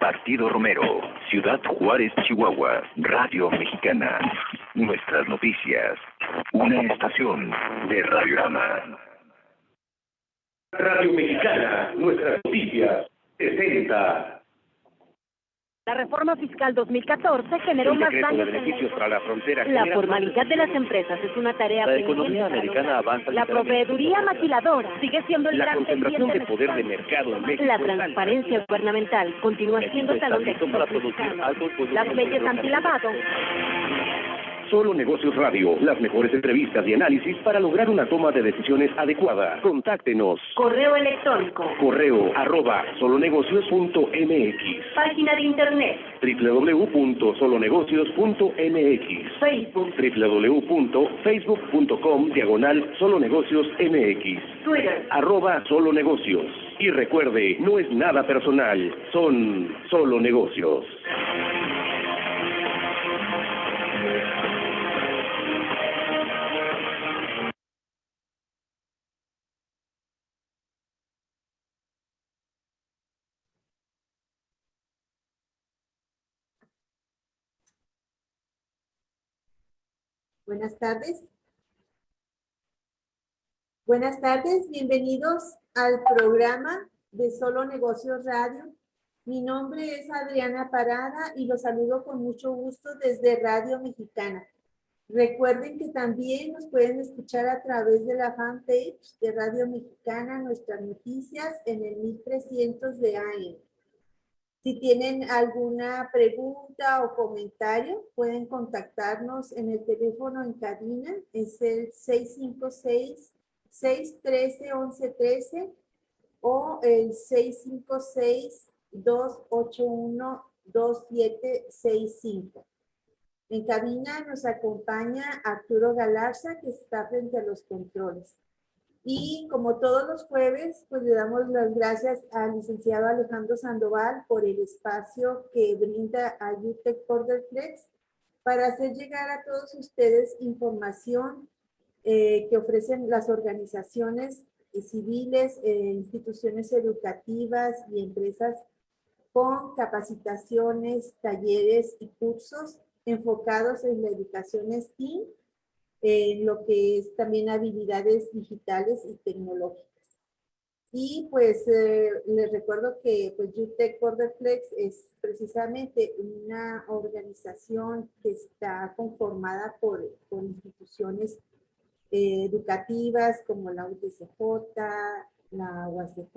Partido Romero, Ciudad Juárez, Chihuahua, Radio Mexicana. Nuestras noticias. Una estación de Radiorama. Radio Mexicana, nuestras noticias, 60. La reforma fiscal 2014 generó más daños. beneficios para la frontera. La formalidad de las empresas es una tarea La economía americana avanza. La proveeduría maquiladora sigue siendo el La gran concentración de poder de mercado en México. La es alta. transparencia gubernamental continúa siendo talón de para producir altos productos Las leyes antilavado Solo Negocios Radio, las mejores entrevistas y análisis para lograr una toma de decisiones adecuada. Contáctenos. Correo electrónico. Correo arroba solonegocios.mx Página de internet. www.solonegocios.mx Facebook. www.facebook.com diagonal solonegocios mx Twitter. arroba solo negocios. Y recuerde, no es nada personal, son solo negocios. Buenas tardes. Buenas tardes, bienvenidos al programa de Solo Negocios Radio. Mi nombre es Adriana Parada y los saludo con mucho gusto desde Radio Mexicana. Recuerden que también nos pueden escuchar a través de la fanpage de Radio Mexicana, nuestras noticias en el 1300 de AM. Si tienen alguna pregunta o comentario, pueden contactarnos en el teléfono en cabina, es el 656-613-1113 o el 656-281-2765. En cabina nos acompaña Arturo Galarza, que está frente a los controles. Y como todos los jueves, pues le damos las gracias al licenciado Alejandro Sandoval por el espacio que brinda a UTEC Borderflex para hacer llegar a todos ustedes información eh, que ofrecen las organizaciones eh, civiles, eh, instituciones educativas y empresas con capacitaciones, talleres y cursos enfocados en la educación STEAM en lo que es también habilidades digitales y tecnológicas. Y pues eh, les recuerdo que pues UTEC Borderflex es precisamente una organización que está conformada por, por instituciones eh, educativas como la UTCJ, la UACJ,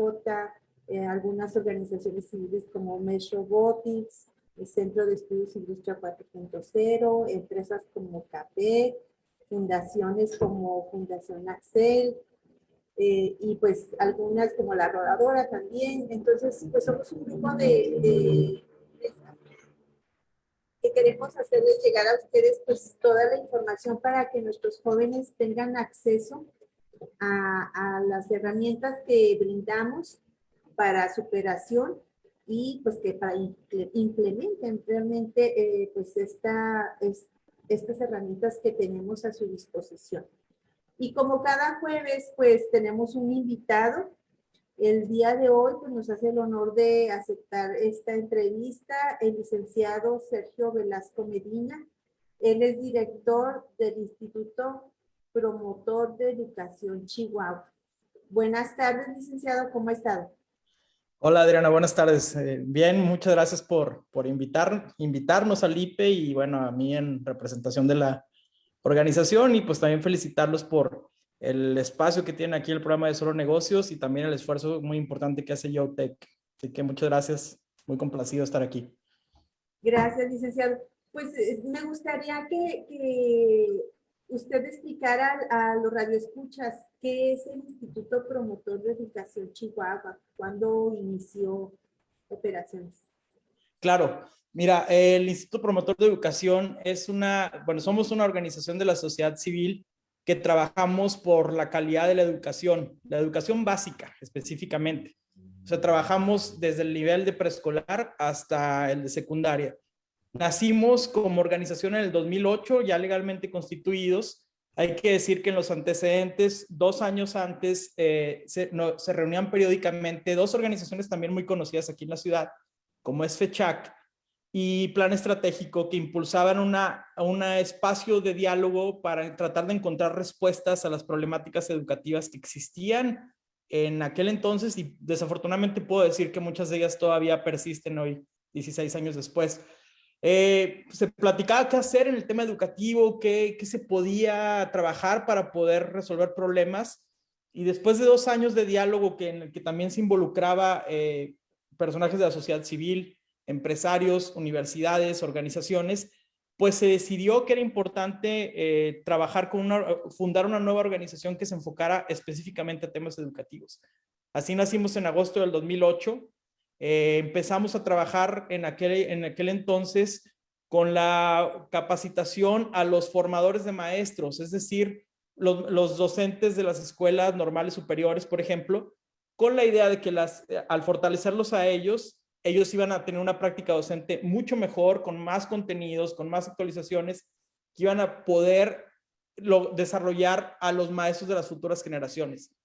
eh, algunas organizaciones civiles como Mesh Robotics, el Centro de Estudios Industria 4.0, empresas como CAPEC, fundaciones como Fundación Axel, eh, y pues algunas como La Rodadora también. Entonces, pues somos un grupo de, que queremos hacerles llegar a ustedes pues toda la información para que nuestros jóvenes tengan acceso a, a las herramientas que brindamos para superación y pues que para imple- implementen realmente eh, pues esta, es- estas herramientas que tenemos a su disposición. Y como cada jueves, pues tenemos un invitado. El día de hoy pues, nos hace el honor de aceptar esta entrevista el licenciado Sergio Velasco Medina. Él es director del Instituto Promotor de Educación Chihuahua. Buenas tardes, licenciado, ¿cómo ha estado? Hola Adriana, buenas tardes. Eh, bien, muchas gracias por, por invitar, invitarnos al IPE y bueno, a mí en representación de la organización y pues también felicitarlos por el espacio que tiene aquí el programa de Solo Negocios y también el esfuerzo muy importante que hace YoTech. Así que muchas gracias, muy complacido estar aquí. Gracias, licenciado. Pues eh, me gustaría que, que usted explicara a los radioescuchas qué es el Instituto Promotor de Educación Chihuahua, cuándo inició operaciones. Claro, mira, el Instituto Promotor de Educación es una, bueno, somos una organización de la sociedad civil que trabajamos por la calidad de la educación, la educación básica específicamente. O sea, trabajamos desde el nivel de preescolar hasta el de secundaria. Nacimos como organización en el 2008, ya legalmente constituidos. Hay que decir que en los antecedentes, dos años antes, eh, se, reunían periódicamente dos organizaciones también muy conocidas aquí en la ciudad, como es FECHAC, y plan estratégico que impulsaban un espacio de diálogo para tratar de encontrar respuestas a las problemáticas educativas que existían en aquel entonces y desafortunadamente puedo decir que muchas de ellas todavía persisten hoy, 16 años después. Eh, se platicaba qué hacer en el tema educativo, qué, qué, se podía trabajar para poder resolver problemas. Y después de dos años de diálogo que, en el que también se involucraba eh, personajes de la sociedad civil, empresarios, universidades, organizaciones, pues se decidió que era importante eh, trabajar con una, fundar una nueva organización que se enfocara específicamente a temas educativos. Así nacimos en agosto del 2008. Eh, empezamos a trabajar en aquel, en aquel entonces con la capacitación a los formadores de maestros, es decir, los, docentes de las escuelas normales superiores, por ejemplo, con la idea de que las, al fortalecerlos a ellos, ellos iban a tener una práctica docente mucho mejor, con más contenidos, con más actualizaciones, que iban a poder desarrollar a los maestros de las futuras generaciones.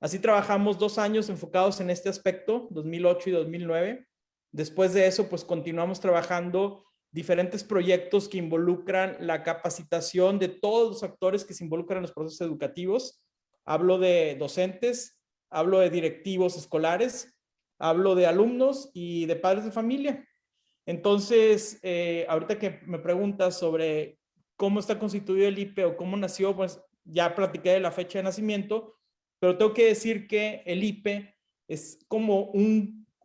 Así trabajamos dos años enfocados en este aspecto, 2008 y 2009. Después de eso, pues continuamos trabajando diferentes proyectos que involucran la capacitación de todos los actores que se involucran en los procesos educativos. Hablo de docentes, hablo de directivos escolares, hablo de alumnos y de padres de familia. Entonces, eh, ahorita que me preguntas sobre cómo está constituido el IPE o cómo nació, pues ya platiqué de la fecha de nacimiento, pero tengo que decir que el IPE es como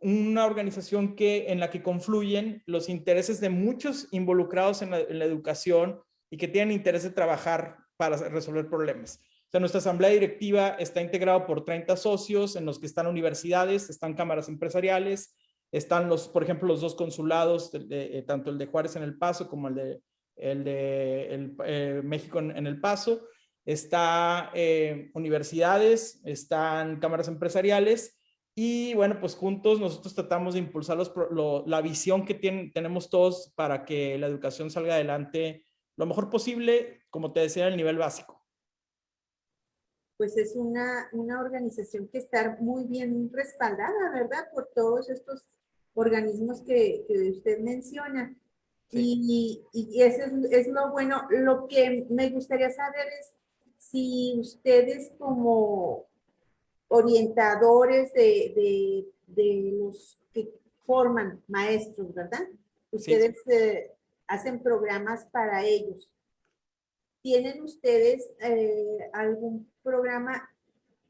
una organización que, en la que confluyen los intereses de muchos involucrados en la, educación y que tienen interés de trabajar para resolver problemas. Nuestra asamblea directiva está integrada por 30 socios en los que están universidades, están cámaras empresariales, están los, por ejemplo, los dos consulados, eh, tanto el de Juárez en El Paso como el de, el de eh, México en, El Paso, está eh, universidades, están cámaras empresariales y bueno, pues juntos nosotros tratamos de impulsar la visión que tienen, tenemos todos para que la educación salga adelante lo mejor posible, como te decía, en el nivel básico pues es una, una organización que está muy bien respaldada, ¿verdad? Por todos estos organismos que, que usted menciona. Y, y eso es, es, lo bueno. Lo que me gustaría saber es si ustedes como orientadores de, de, de los que forman maestros, ¿verdad? Ustedes eh, hacen programas para ellos. ¿Tienen ustedes eh, algún programa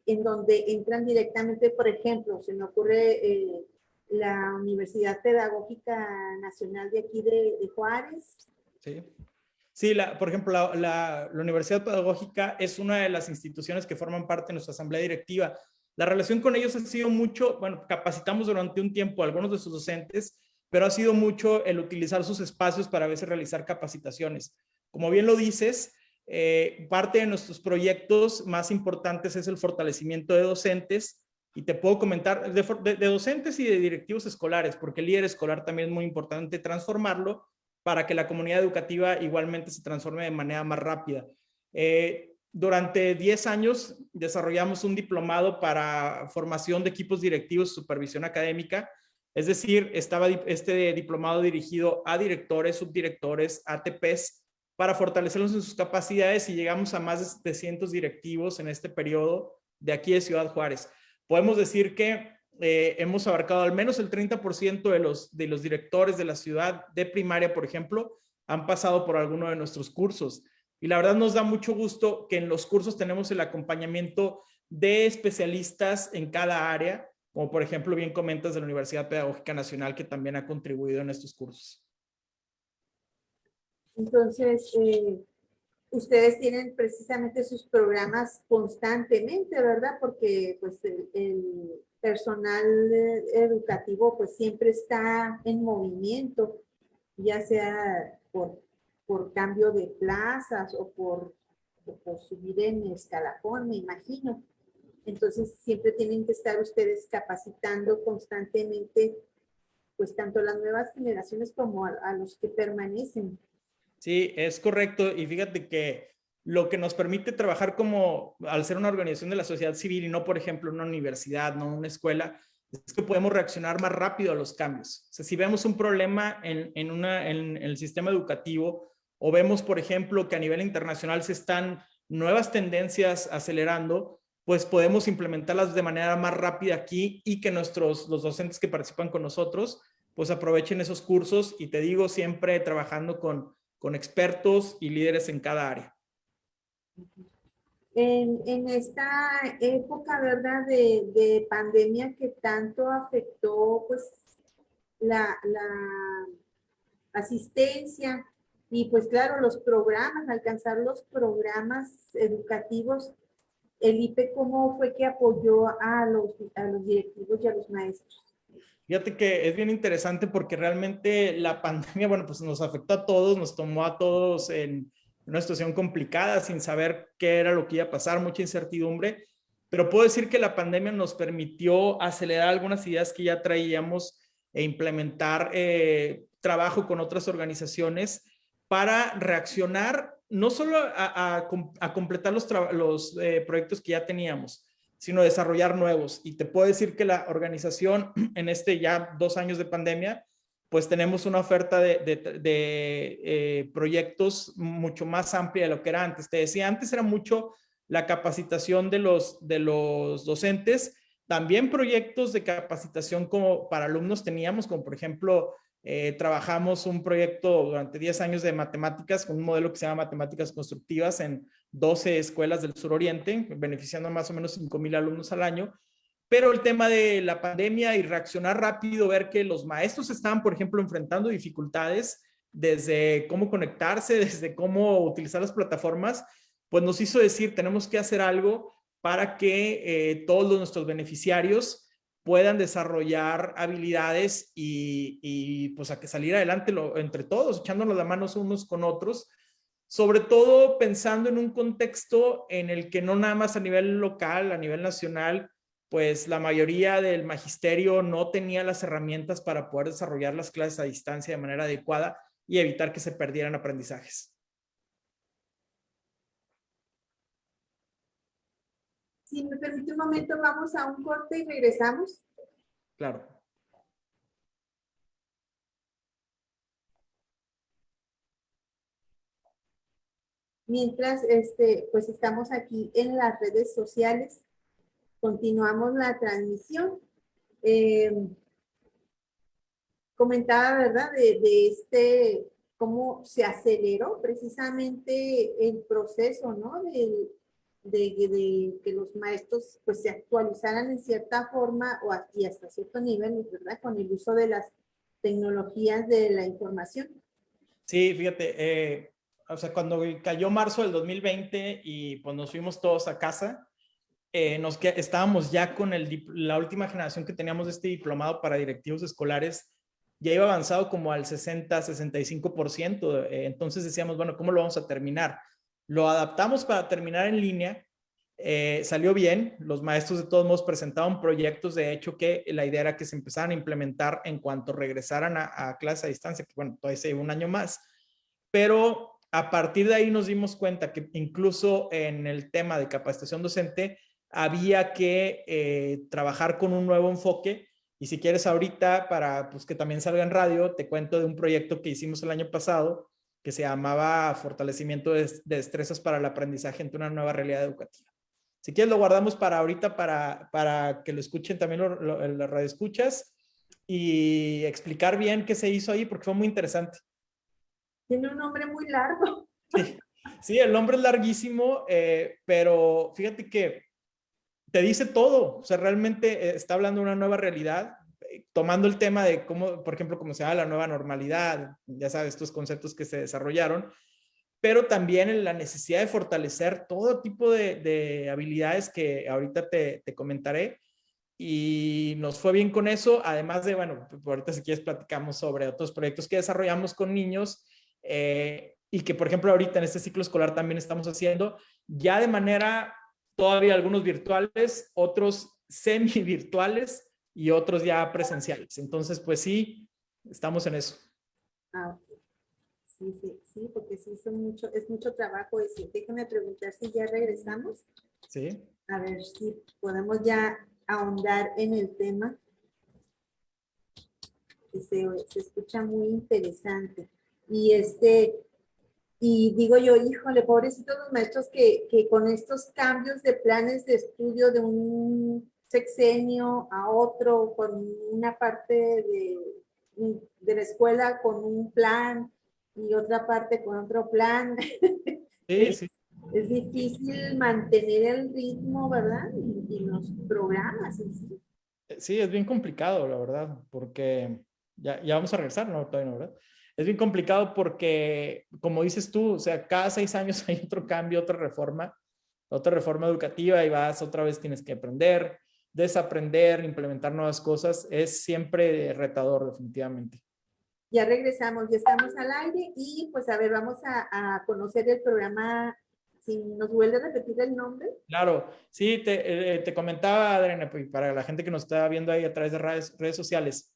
en donde entran directamente, por ejemplo, se me ocurre eh, la Universidad Pedagógica Nacional de aquí de, Juárez? Sí. Sí, por ejemplo, la, Universidad Pedagógica es una de las instituciones que forman parte de nuestra asamblea directiva. La relación con ellos ha sido mucho, bueno, capacitamos durante un tiempo a algunos de sus docentes, pero ha sido mucho el utilizar sus espacios para a veces realizar capacitaciones. Como bien lo dices, eh, parte de nuestros proyectos más importantes es el fortalecimiento de docentes y te puedo comentar de, docentes y de directivos escolares, porque el líder escolar también es muy importante transformarlo para que la comunidad educativa igualmente se transforme de manera más rápida. Eh, durante 10 años desarrollamos un diplomado para formación de equipos directivos y supervisión académica, es decir, estaba este diplomado dirigido a directores, subdirectores, ATPs, para fortalecerlos en sus capacidades y llegamos a más de 700 directivos en este periodo de aquí de Ciudad Juárez. Podemos decir que eh, hemos abarcado al menos el 30% de los, de los directores de la ciudad de primaria, por ejemplo, han pasado por alguno de nuestros cursos. Y la verdad nos da mucho gusto que en los cursos tenemos el acompañamiento de especialistas en cada área, como por ejemplo bien comentas de la Universidad Pedagógica Nacional que también ha contribuido en estos cursos. Entonces, eh, ustedes tienen precisamente sus programas constantemente, ¿verdad? Porque pues el, personal educativo pues siempre está en movimiento, ya sea por, por cambio de plazas o por, por subir en escalafón, me imagino. Entonces siempre tienen que estar ustedes capacitando constantemente pues tanto las nuevas generaciones como a los que permanecen. Sí, es correcto. Y fíjate que lo que nos permite trabajar como, al ser una organización de la sociedad civil y no, por ejemplo, una universidad, no una escuela, es que podemos reaccionar más rápido a los cambios. Si vemos un problema en, en el sistema educativo o vemos, por ejemplo, que a nivel internacional se están nuevas tendencias acelerando, pues podemos implementarlas de manera más rápida aquí y que nuestros, los docentes que participan con nosotros, pues aprovechen esos cursos y te digo siempre trabajando con, con expertos y líderes en cada área. En, esta época, ¿verdad? De, de, pandemia que tanto afectó, pues, la, la asistencia y, pues, claro, los programas, alcanzar los programas educativos el IPE cómo fue que apoyó a los, a los directivos y a los maestros. Fíjate que es bien interesante porque realmente la pandemia, bueno, pues nos afectó a todos, nos tomó a todos en una situación complicada sin saber qué era lo que iba a pasar, mucha incertidumbre, pero puedo decir que la pandemia nos permitió acelerar algunas ideas que ya traíamos e implementar eh, trabajo con otras organizaciones para reaccionar no solo a, completar los, eh, proyectos que ya teníamos, sino desarrollar nuevos. Y te puedo decir que la organización en este ya dos años de pandemia, pues tenemos una oferta de, eh, proyectos mucho más amplia de lo que era antes. Te decía, antes era mucho la capacitación de los, de los docentes, también proyectos de capacitación como para alumnos teníamos, como por ejemplo eh, trabajamos un proyecto durante 10 años de matemáticas con un modelo que se llama matemáticas constructivas en 12 escuelas del suroriente, beneficiando más o menos 5 mil alumnos al año. Pero el tema de la pandemia y reaccionar rápido, ver que los maestros estaban, por ejemplo, enfrentando dificultades desde cómo conectarse, desde cómo utilizar las plataformas, pues nos hizo decir, tenemos que hacer algo para que eh, todos nuestros beneficiarios puedan desarrollar habilidades y, pues a que salir adelante entre todos, echándonos las manos unos con otros, sobre todo pensando en un contexto en el que no nada más a nivel local, a nivel nacional, pues la mayoría del magisterio no tenía las herramientas para poder desarrollar las clases a distancia de manera adecuada y evitar que se perdieran aprendizajes. Si me permite un momento, vamos a un corte y regresamos. Claro. Mientras, este, pues estamos aquí en las redes sociales, continuamos la transmisión. Eh, comentaba, ¿verdad? De, de, este, cómo se aceleró precisamente el proceso, ¿no? Del, de, que los maestros pues se actualizaran en cierta forma o hasta cierto nivel, ¿verdad? Con el uso de las tecnologías de la información. Sí, fíjate, eh, o sea, cuando cayó marzo del 2020 y pues nos fuimos todos a casa, eh, nos que estábamos ya con el, la última generación que teníamos de este diplomado para directivos escolares, ya iba avanzado como al 60, 65%, eh, entonces decíamos, bueno, ¿cómo lo vamos a terminar? Lo adaptamos para terminar en línea. Eh, salió bien. Los maestros de todos modos presentaron proyectos. De hecho, que la idea era que se empezaran a implementar en cuanto regresaran a, a clase a distancia, que bueno, todavía se un año más. Pero a partir de ahí nos dimos cuenta que incluso en el tema de capacitación docente había que eh, trabajar con un nuevo enfoque. Y si quieres ahorita, para pues, que también salga en radio, te cuento de un proyecto que hicimos el año pasado que se llamaba Fortalecimiento de, Destrezas para el Aprendizaje en una nueva realidad educativa. Si quieres lo guardamos para ahorita para, para que lo escuchen también en las radioescuchas y explicar bien qué se hizo ahí porque fue muy interesante. Tiene un nombre muy largo. Sí, el nombre es larguísimo, eh, pero fíjate que te dice todo. O sea, realmente eh, está hablando de una nueva realidad tomando el tema de cómo, por ejemplo, cómo se llama la nueva normalidad, ya sabes, estos conceptos que se desarrollaron, pero también en la necesidad de fortalecer todo tipo de, habilidades que ahorita te, comentaré. Y nos fue bien con eso, además de, bueno, ahorita si quieres platicamos sobre otros proyectos que desarrollamos con niños eh, y que, por ejemplo, ahorita en este ciclo escolar también estamos haciendo, ya de manera todavía algunos virtuales, otros semi virtuales, y otros ya presenciales. Entonces, pues sí, estamos en eso. Ah, sí, sí, sí, porque sí son mucho, es mucho trabajo ese. Déjame preguntar si ya regresamos. Sí. A ver si podemos ya ahondar en el tema. se, se escucha muy interesante. Y este, y digo yo, híjole, pobrecitos los maestros que, que con estos cambios de planes de estudio de un sexenio a otro, con una parte de, de la escuela con un plan y otra parte con otro plan. Sí, sí. Es difícil mantener el ritmo, ¿verdad? Y, y los programas en sí. Sí, es bien complicado, la verdad, porque ya, ya vamos a regresar, ¿no? Todavía no, ¿verdad? Es bien complicado porque, como dices tú, o sea, cada seis años hay otro cambio, otra reforma, otra reforma educativa y vas otra vez tienes que aprender, desaprender, implementar nuevas cosas. Es siempre retador, definitivamente. Ya regresamos, ya estamos al aire y pues a ver, vamos a, a conocer el programa. Si nos vuelve a repetir el nombre. Claro, sí, te, eh, te comentaba, Adriana, pues, para la gente que nos está viendo ahí a través de redes, redes sociales,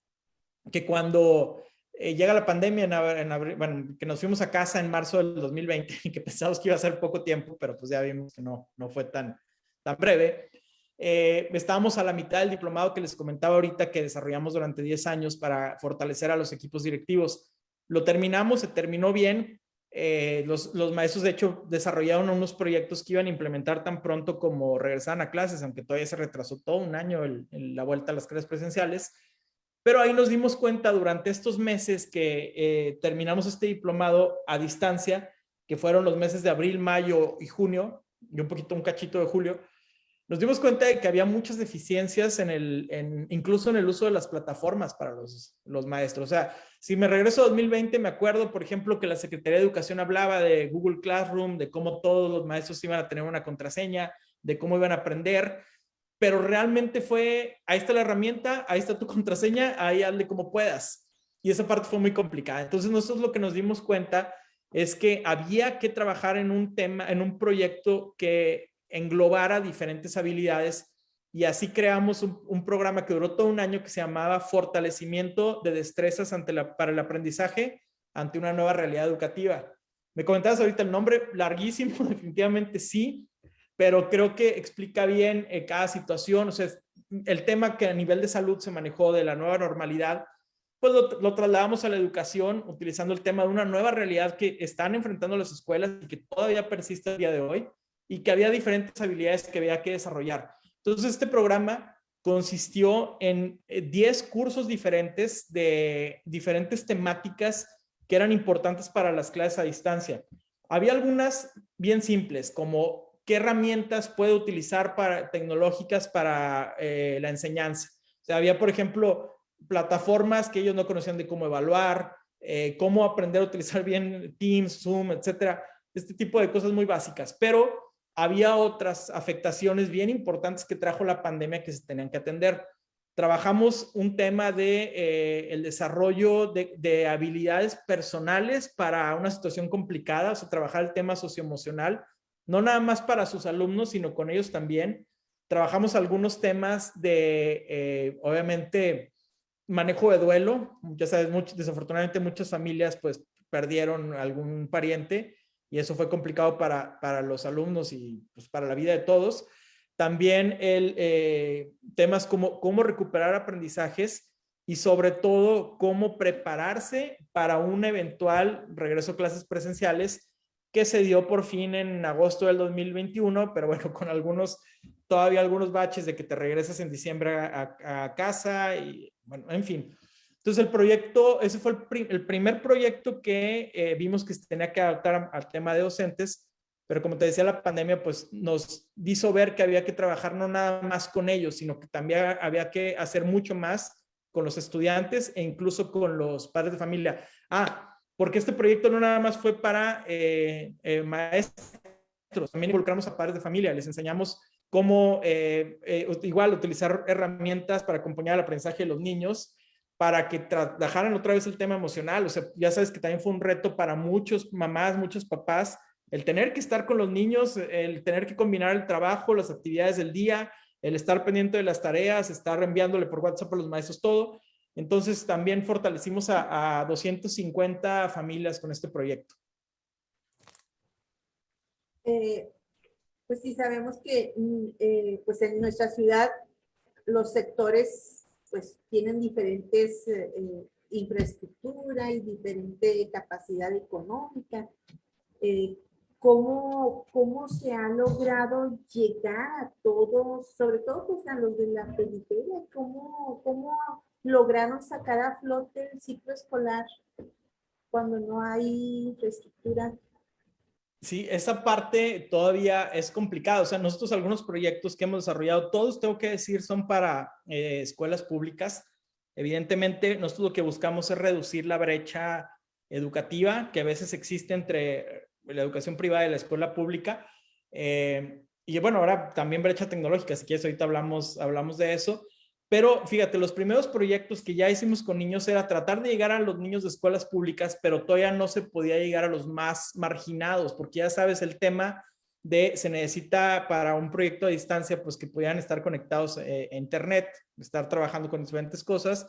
que cuando eh, llega la pandemia, en, bueno, que nos fuimos a casa en marzo del 2020 y que pensamos que iba a ser poco tiempo, pero pues ya vimos que no, no fue tan, tan breve. Eh, estábamos a la mitad del diplomado que les comentaba ahorita que desarrollamos durante 10 años para fortalecer a los equipos directivos. Lo terminamos, se terminó bien. Eh, los, los, maestros, de hecho, desarrollaron unos proyectos que iban a implementar tan pronto como regresaban a clases, aunque todavía se retrasó todo un año en la vuelta a las clases presenciales. Pero ahí nos dimos cuenta durante estos meses que eh, terminamos este diplomado a distancia, que fueron los meses de abril, mayo y junio, y un poquito un cachito de julio, nos dimos cuenta de que había muchas deficiencias en el, incluso en el uso de las plataformas para los, los maestros. O sea, si me regreso a 2020, me acuerdo, por ejemplo, que la Secretaría de Educación hablaba de Google Classroom, de cómo todos los maestros iban a tener una contraseña, de cómo iban a aprender pero realmente fue, ahí está la herramienta, ahí está tu contraseña, ahí hazle como puedas. Y esa parte fue muy complicada. Entonces nosotros lo que nos dimos cuenta es que había que trabajar en un tema, en un proyecto que englobara diferentes habilidades y así creamos un, programa que duró todo un año que se llamaba Fortalecimiento de Destrezas para el Aprendizaje ante una nueva realidad educativa. Me comentabas ahorita el nombre, larguísimo, definitivamente sí, pero creo que explica bien eh, cada situación, o sea, el tema que a nivel de salud se manejó de la nueva normalidad, pues lo, trasladamos a la educación utilizando el tema de una nueva realidad que están enfrentando las escuelas y que todavía persiste el día de hoy y que había diferentes habilidades que había que desarrollar. Entonces, este programa consistió en 10 eh, cursos diferentes de diferentes temáticas que eran importantes para las clases a distancia. Había algunas bien simples, como qué herramientas puede utilizar para, tecnológicas para eh, la enseñanza. O sea, había, por ejemplo, plataformas que ellos no conocían de cómo evaluar, eh, cómo aprender a utilizar bien Teams, Zoom, etcétera. Este tipo de cosas muy básicas. Pero había otras afectaciones bien importantes que trajo la pandemia que se tenían que atender. Trabajamos un tema de eh, el desarrollo de, de, habilidades personales para una situación complicada, o sea, trabajar el tema socioemocional, no nada más para sus alumnos, sino con ellos también. Trabajamos algunos temas de, eh, obviamente, manejo de duelo. Ya sabes, desafortunadamente muchas familias pues perdieron algún pariente y eso fue complicado para, para los alumnos y pues, para la vida de todos. También el, eh, temas como cómo recuperar aprendizajes y sobre todo cómo prepararse para un eventual regreso a clases presenciales que se dio por fin en agosto del 2021, pero bueno, con algunos, todavía algunos baches de que te regresas en diciembre a, casa y bueno, en fin. Entonces el proyecto, ese fue el, primer proyecto que eh, vimos que se tenía que adaptar al tema de docentes, pero como te decía, la pandemia pues nos hizo ver que había que trabajar no nada más con ellos, sino que también había que hacer mucho más con los estudiantes e incluso con los padres de familia. Ah, porque este proyecto no nada más fue para eh, eh, maestros, también involucramos a padres de familia, les enseñamos cómo eh, igual utilizar herramientas para acompañar el aprendizaje de los niños, para que trabajaran otra vez el tema emocional. O sea, ya sabes que también fue un reto para muchos mamás, muchos papás, el tener que estar con los niños, el tener que combinar el trabajo, las actividades del día, el estar pendiente de las tareas, estar enviándole por WhatsApp a los maestros todo. Entonces también fortalecimos a, 250 familias con este proyecto. Eh, pues sí, sabemos que mm, eh, pues en nuestra ciudad los sectores pues tienen diferentes eh, infraestructura y diferente capacidad económica. Eh, ¿cómo, ¿Cómo se ha logrado llegar a todos, sobre todo pues a los de la periferia? ¿Cómo, cómo lograron sacar a flote el ciclo escolar cuando no hay infraestructura Sí, esa parte todavía es complicada. O sea, nosotros algunos proyectos que hemos desarrollado, todos tengo que decir son para eh, escuelas públicas. Evidentemente, nosotros lo que buscamos es reducir la brecha educativa que a veces existe entre la educación privada y la escuela pública. Eh, y bueno, ahora también brecha tecnológica, si quieres ahorita hablamos, hablamos de eso. Pero fíjate, los primeros proyectos que ya hicimos con niños era tratar de llegar a los niños de escuelas públicas, pero todavía no se podía llegar a los más marginados, porque ya sabes el tema de se necesita para un proyecto a distancia, pues que pudieran estar conectados eh, a internet, estar trabajando con diferentes cosas.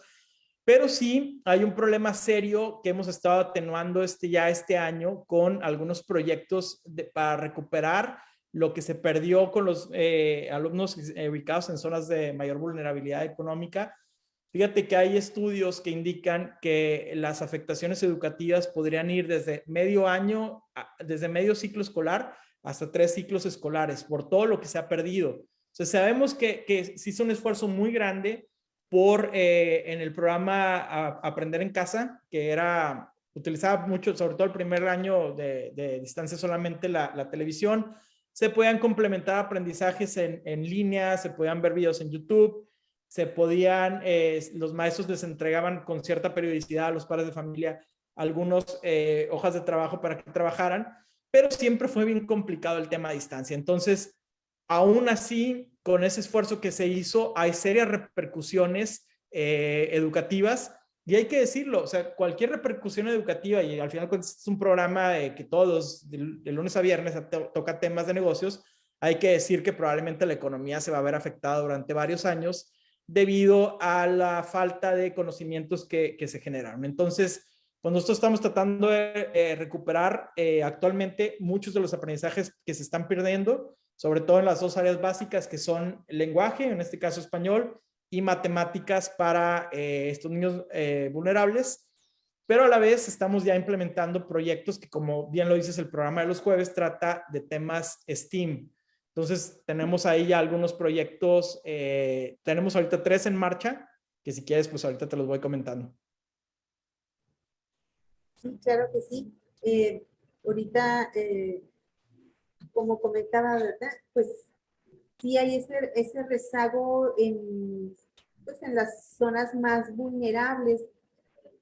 Pero sí hay un problema serio que hemos estado atenuando este, ya este año con algunos proyectos para recuperar lo que se perdió con los eh, alumnos eh, ubicados en zonas de mayor vulnerabilidad económica. Fíjate que hay estudios que indican que las afectaciones educativas podrían ir desde medio año, desde medio ciclo escolar hasta tres ciclos escolares, por todo lo que se ha perdido. O sabemos que, que se hizo un esfuerzo muy grande por, eh, en el programa Aprender en Casa, que era, utilizaba mucho, sobre todo el primer año de, distancia solamente la, la televisión, se podían complementar aprendizajes en, en línea, se podían ver videos en YouTube, se podían, eh, los maestros les entregaban con cierta periodicidad a los padres de familia algunos eh, hojas de trabajo para que trabajaran, pero siempre fue bien complicado el tema a distancia. Entonces, aún así, con ese esfuerzo que se hizo, hay serias repercusiones eh, educativas y hay que decirlo, o sea, cualquier repercusión educativa, y al final es un programa de que todos, de, lunes a viernes, toca temas de negocios, hay que decir que probablemente la economía se va a ver afectada durante varios años debido a la falta de conocimientos que, que se generaron. Entonces, cuando nosotros estamos tratando de eh, recuperar eh, actualmente muchos de los aprendizajes que se están perdiendo, sobre todo en las dos áreas básicas que son lenguaje, en este caso español, y matemáticas para eh, estos niños eh, vulnerables, pero a la vez estamos ya implementando proyectos que, como bien lo dices, el programa de los jueves trata de temas STEAM. Entonces, tenemos ahí ya algunos proyectos, eh, tenemos ahorita tres en marcha, que si quieres, pues ahorita te los voy comentando. Sí, claro que sí. ahorita, como comentaba, ¿verdad? Pues sí hay ese, ese rezago en, pues en las zonas más vulnerables.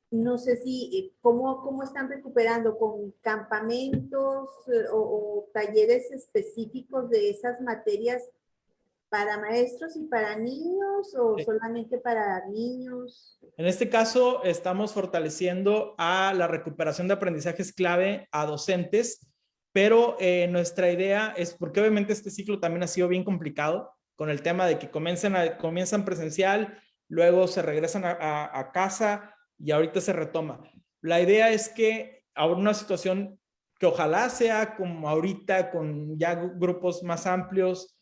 No sé si, eh, ¿cómo, cómo están recuperando? ¿Con campamentos eh, o, talleres específicos de esas materias para maestros y para niños o solamente para niños? En este caso, estamos fortaleciendo a la recuperación de aprendizajes clave a docentes pero eh, nuestra idea es, porque obviamente este ciclo también ha sido bien complicado, con el tema de que comienzan, a, comienzan presencial, luego se regresan a, casa y ahorita se retoma. La idea es que ahora una situación que ojalá sea como ahorita, con ya grupos más amplios,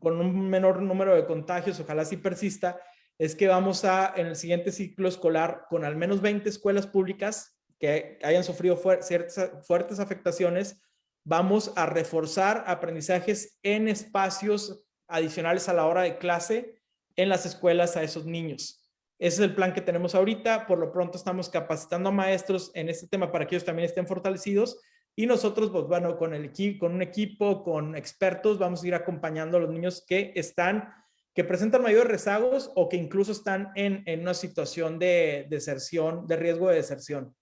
con un menor número de contagios, ojalá sí persista, es que vamos a, en el siguiente ciclo escolar, con al menos 20 escuelas públicas que hayan sufrido ciertas fuertes afectaciones, vamos a reforzar aprendizajes en espacios adicionales a la hora de clase en las escuelas a esos niños. Ese es el plan que tenemos ahorita. Por lo pronto estamos capacitando a maestros en este tema para que ellos también estén fortalecidos. Y nosotros, pues con, el con un equipo, con expertos, vamos a ir acompañando a los niños que están, que presentan mayores rezagos o que incluso están en, en una situación de deserción, de riesgo de deserción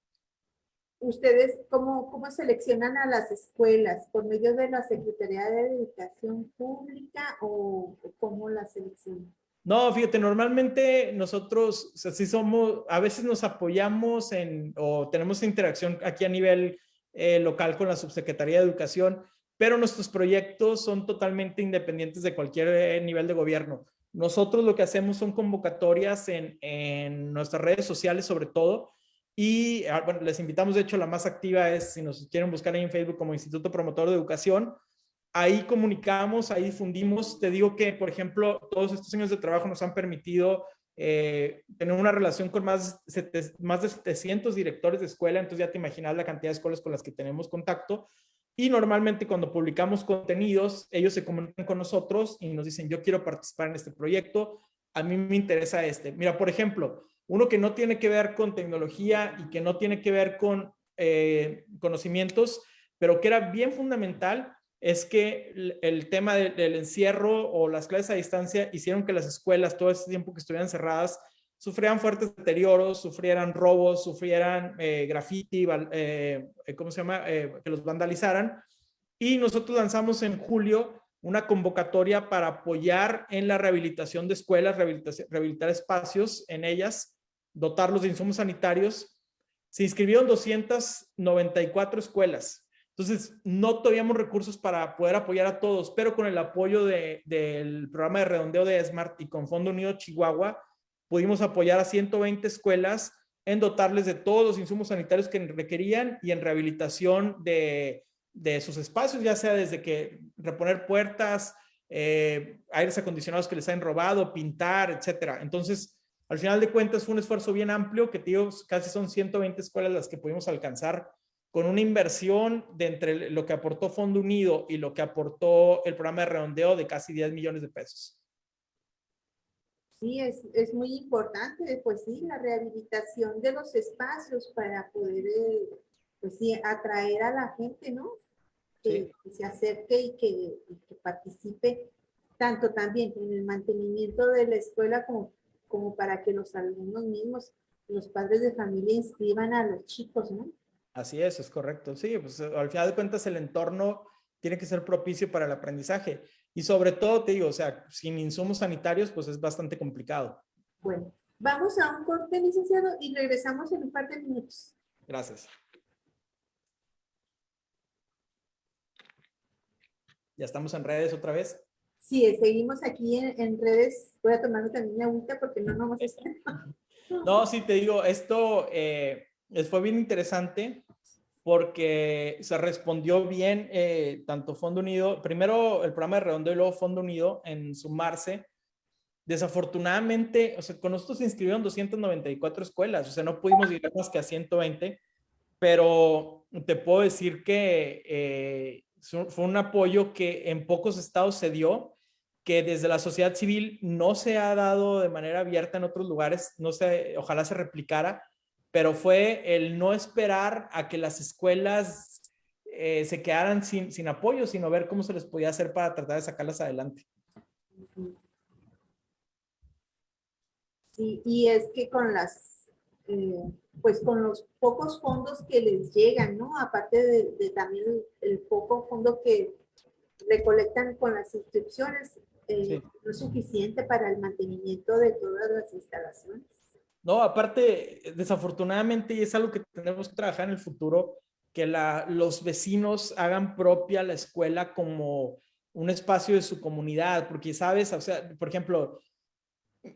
ustedes cómo, cómo seleccionan a las escuelas? ¿Por medio de la Secretaría de Educación Pública o, cómo la seleccionan? No, fíjate, normalmente nosotros, o somos, a veces nos apoyamos en, o tenemos interacción aquí a nivel eh, local con la Subsecretaría de Educación, pero nuestros proyectos son totalmente independientes de cualquier eh, nivel de gobierno. Nosotros lo que hacemos son convocatorias en, en nuestras redes sociales sobre todo, y ah, bueno, les invitamos, de hecho, la más activa es, si nos quieren buscar ahí en Facebook como Instituto Promotor de Educación, ahí comunicamos, ahí difundimos. Te digo que, por ejemplo, todos estos años de trabajo nos han permitido eh, tenemos una relación con más, más de 700 directores de escuela, entonces ya te imaginas la cantidad de escuelas con las que tenemos contacto. Y normalmente cuando publicamos contenidos, ellos se comunican con nosotros y nos dicen, yo quiero participar en este proyecto, a mí me interesa este. Mira, por ejemplo, uno que no tiene que ver con tecnología y que no tiene que ver con eh, conocimientos, pero que era bien fundamental, es que el, tema del, encierro o las clases a distancia hicieron que las escuelas, todo ese tiempo que estuvieran cerradas, sufrieran fuertes deterioros, sufrieran robos, sufrieran eh, graffiti, eh, ¿cómo se llama? Eh, que los vandalizaran. Y nosotros lanzamos en julio una convocatoria para apoyar en la rehabilitación de escuelas, rehabilitar espacios en ellas, dotarlos de insumos sanitarios. Se inscribieron 294 escuelas entonces, no teníamos recursos para poder apoyar a todos, pero con el apoyo del programa de redondeo de Smart y con Fondo Unido Chihuahua, pudimos apoyar a 120 escuelas en dotarles de todos los insumos sanitarios que requerían y en rehabilitación de, sus espacios, ya sea desde que reponer puertas, eh, aires acondicionados que les han robado, pintar, etcétera. Entonces, al final de cuentas fue un esfuerzo bien amplio que, tío, casi son 120 escuelas las que pudimos alcanzar con una inversión de entre lo que aportó Fondo Unido y lo que aportó el programa de redondeo de casi 10 millones de pesos. Sí, es, es muy importante, pues sí, la rehabilitación de los espacios para poder, eh, pues sí, atraer a la gente, ¿no? Que, se acerque y que, y que, participe tanto también en el mantenimiento de la escuela como, como para que los alumnos mismos, los padres de familia inscriban a los chicos, ¿no? Así es, es correcto. Sí, pues eh, al final de cuentas el entorno tiene que ser propicio para el aprendizaje. Y sobre todo, te digo, o sea, sin insumos sanitarios, pues es bastante complicado. Bueno, vamos a un corte, licenciado, y regresamos en un par de minutos. Gracias. ¿Ya estamos en redes otra vez? Sí, seguimos aquí en, redes. Voy a tomarme también mi agüita porque no nos vamos a estar. No, sí, te digo, esto... Eh, fue bien interesante porque se respondió bien eh, tanto Fondo Unido, primero el programa de redondeo y luego Fondo Unido en sumarse. Desafortunadamente, o sea, con nosotros se inscribieron 294 escuelas, o sea, no pudimos llegar más que a 120, pero te puedo decir que eh, fue un apoyo que en pocos estados se dio, que desde la sociedad civil no se ha dado de manera abierta en otros lugares, no sé, ojalá se replicara, pero fue el no esperar a que las escuelas eh, se quedaran sin, sin apoyo, sino ver cómo se les podía hacer para tratar de sacarlas adelante. Sí, y es que con las, eh, pues con los pocos fondos que les llegan, ¿no? Aparte de, también el, poco fondo que recolectan con las inscripciones, eh, no es suficiente para el mantenimiento de todas las instalaciones. No, aparte, desafortunadamente, y es algo que tenemos que trabajar en el futuro, que la, los vecinos hagan propia la escuela como un espacio de su comunidad, porque sabes, o sea, por ejemplo,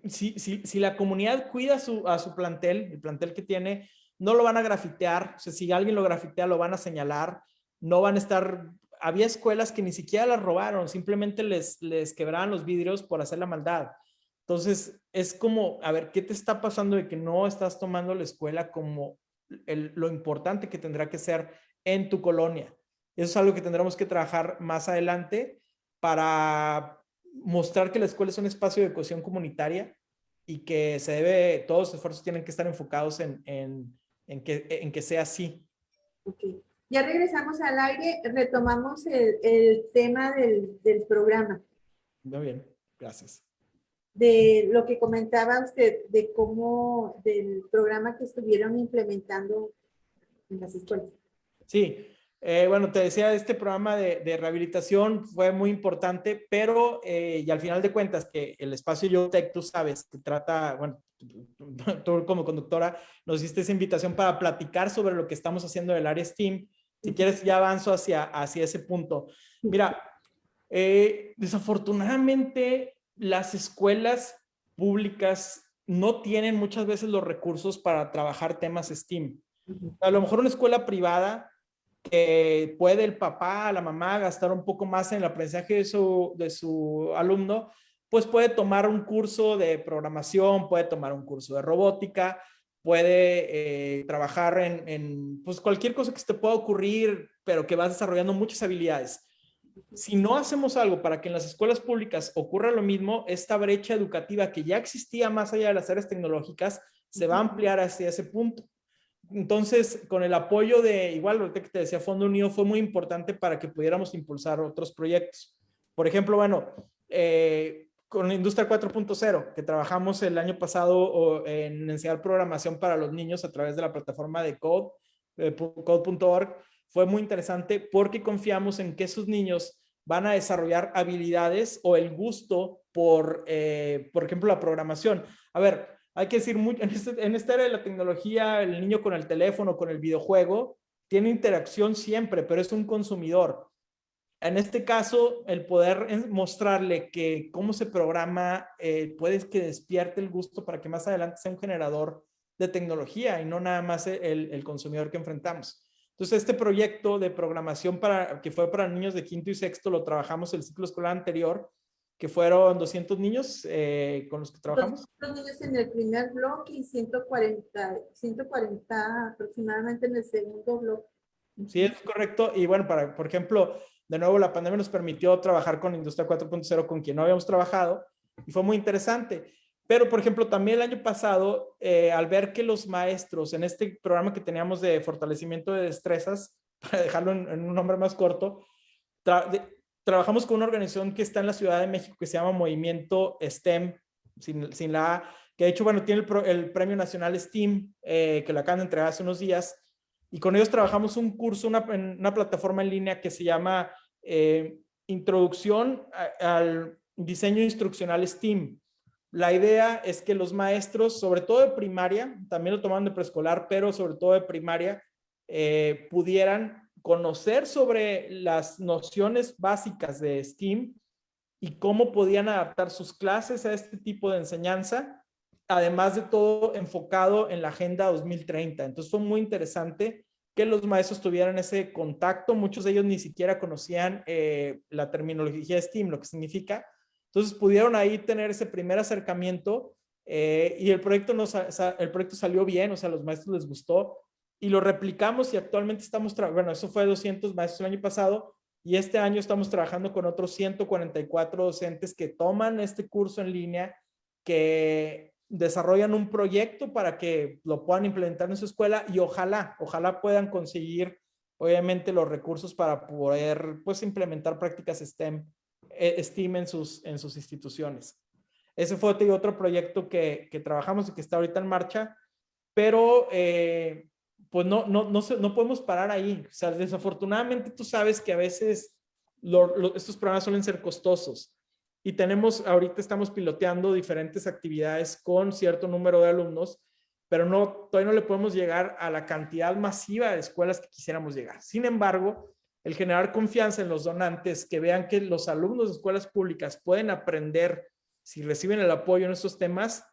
si, si, si la comunidad cuida su, a su plantel, el plantel que tiene, no lo van a grafitear, o sea, si alguien lo grafitea, lo van a señalar, no van a estar, había escuelas que ni siquiera las robaron, simplemente les, les quebraban los vidrios por hacer la maldad. Entonces, es como, a ver, ¿qué te está pasando de que no estás tomando la escuela como lo importante que tendrá que ser en tu colonia? Eso es algo que tendremos que trabajar más adelante para mostrar que la escuela es un espacio de cohesión comunitaria y que se debe, todos los esfuerzos tienen que estar enfocados en, que, en que sea así. Okay. Ya regresamos al aire, retomamos el, tema del, del programa. Muy bien, gracias de lo que comentaba usted, de cómo, del programa que estuvieron implementando en las escuelas. Sí, eh, bueno, te decía, este programa de, de rehabilitación fue muy importante, pero eh, y al final de cuentas que el espacio YoTech, tú sabes, que trata, bueno, tú como conductora nos hiciste esa invitación para platicar sobre lo que estamos haciendo del área STEAM. Si quieres, ya avanzo hacia, hacia ese punto. Mira, eh, desafortunadamente las escuelas públicas no tienen muchas veces los recursos para trabajar temas STEAM. A lo mejor una escuela privada que puede el papá, la mamá gastar un poco más en el aprendizaje de su, de su alumno, pues puede tomar un curso de programación, puede tomar un curso de robótica, puede eh, trabajar en, en, pues cualquier cosa que se te pueda ocurrir, pero que vas desarrollando muchas habilidades. Si no hacemos algo para que en las escuelas públicas ocurra lo mismo, esta brecha educativa que ya existía más allá de las áreas tecnológicas, se va a ampliar hacia ese punto. Entonces, con el apoyo de, igual lo que te decía, Fondo Unido fue muy importante para que pudiéramos impulsar otros proyectos. Por ejemplo, bueno, eh, con Industria 4.0, que trabajamos el año pasado en enseñar programación para los niños a través de la plataforma de Code, eh, code.org, fue muy interesante porque confiamos en que esos niños van a desarrollar habilidades o el gusto por, eh, por ejemplo, la programación. A ver, hay que decir, en, este, en esta era de la tecnología, el niño con el teléfono, con el videojuego, tiene interacción siempre, pero es un consumidor. En este caso, el poder mostrarle que cómo se programa eh, puede que despierte el gusto para que más adelante sea un generador de tecnología y no nada más el, el consumidor que enfrentamos. Entonces, este proyecto de programación para, que fue para niños de quinto y sexto lo trabajamos el ciclo escolar anterior que fueron 200 niños eh, con los que trabajamos. 200 niños en el primer bloque y 140, 140 aproximadamente en el segundo bloque. Sí, es correcto. Y bueno, para, por ejemplo, de nuevo la pandemia nos permitió trabajar con Industria 4.0 con quien no habíamos trabajado y fue muy interesante. Pero, por ejemplo, también el año pasado, eh, al ver que los maestros en este programa que teníamos de fortalecimiento de destrezas, para dejarlo en, en un nombre más corto, trabajamos con una organización que está en la Ciudad de México que se llama Movimiento STEM, sin, la A, que de hecho, bueno, tiene el, Premio Nacional STEAM, eh, que lo acaban de entregar hace unos días, y con ellos trabajamos un curso, una, una plataforma en línea que se llama eh, Introducción al Diseño Instruccional STEAM. La idea es que los maestros, sobre todo de primaria, también lo toman de preescolar, pero sobre todo de primaria, eh, pudieran conocer sobre las nociones básicas de STEAM y cómo podían adaptar sus clases a este tipo de enseñanza, además de todo enfocado en la Agenda 2030. Entonces fue muy interesante que los maestros tuvieran ese contacto. Muchos de ellos ni siquiera conocían eh, la terminología STEAM, lo que significa. Entonces pudieron ahí tener ese primer acercamiento eh, y el proyecto, nos, el proyecto salió bien, o sea, a los maestros les gustó y lo replicamos y actualmente estamos, bueno, eso fue 200 maestros el año pasado y este año estamos trabajando con otros 144 docentes que toman este curso en línea, que desarrollan un proyecto para que lo puedan implementar en su escuela y ojalá, ojalá puedan conseguir obviamente los recursos para poder pues implementar prácticas STEM, eh, STEAM en sus, en sus instituciones. Ese fue otro proyecto que, que trabajamos y que está ahorita en marcha, pero eh, pues no, no, no, no podemos parar ahí. O sea, desafortunadamente tú sabes que a veces estos programas suelen ser costosos y tenemos, ahorita estamos piloteando diferentes actividades con cierto número de alumnos, pero no, todavía no le podemos llegar a la cantidad masiva de escuelas que quisiéramos llegar. Sin embargo, el generar confianza en los donantes, que vean que los alumnos de escuelas públicas pueden aprender si reciben el apoyo en estos temas,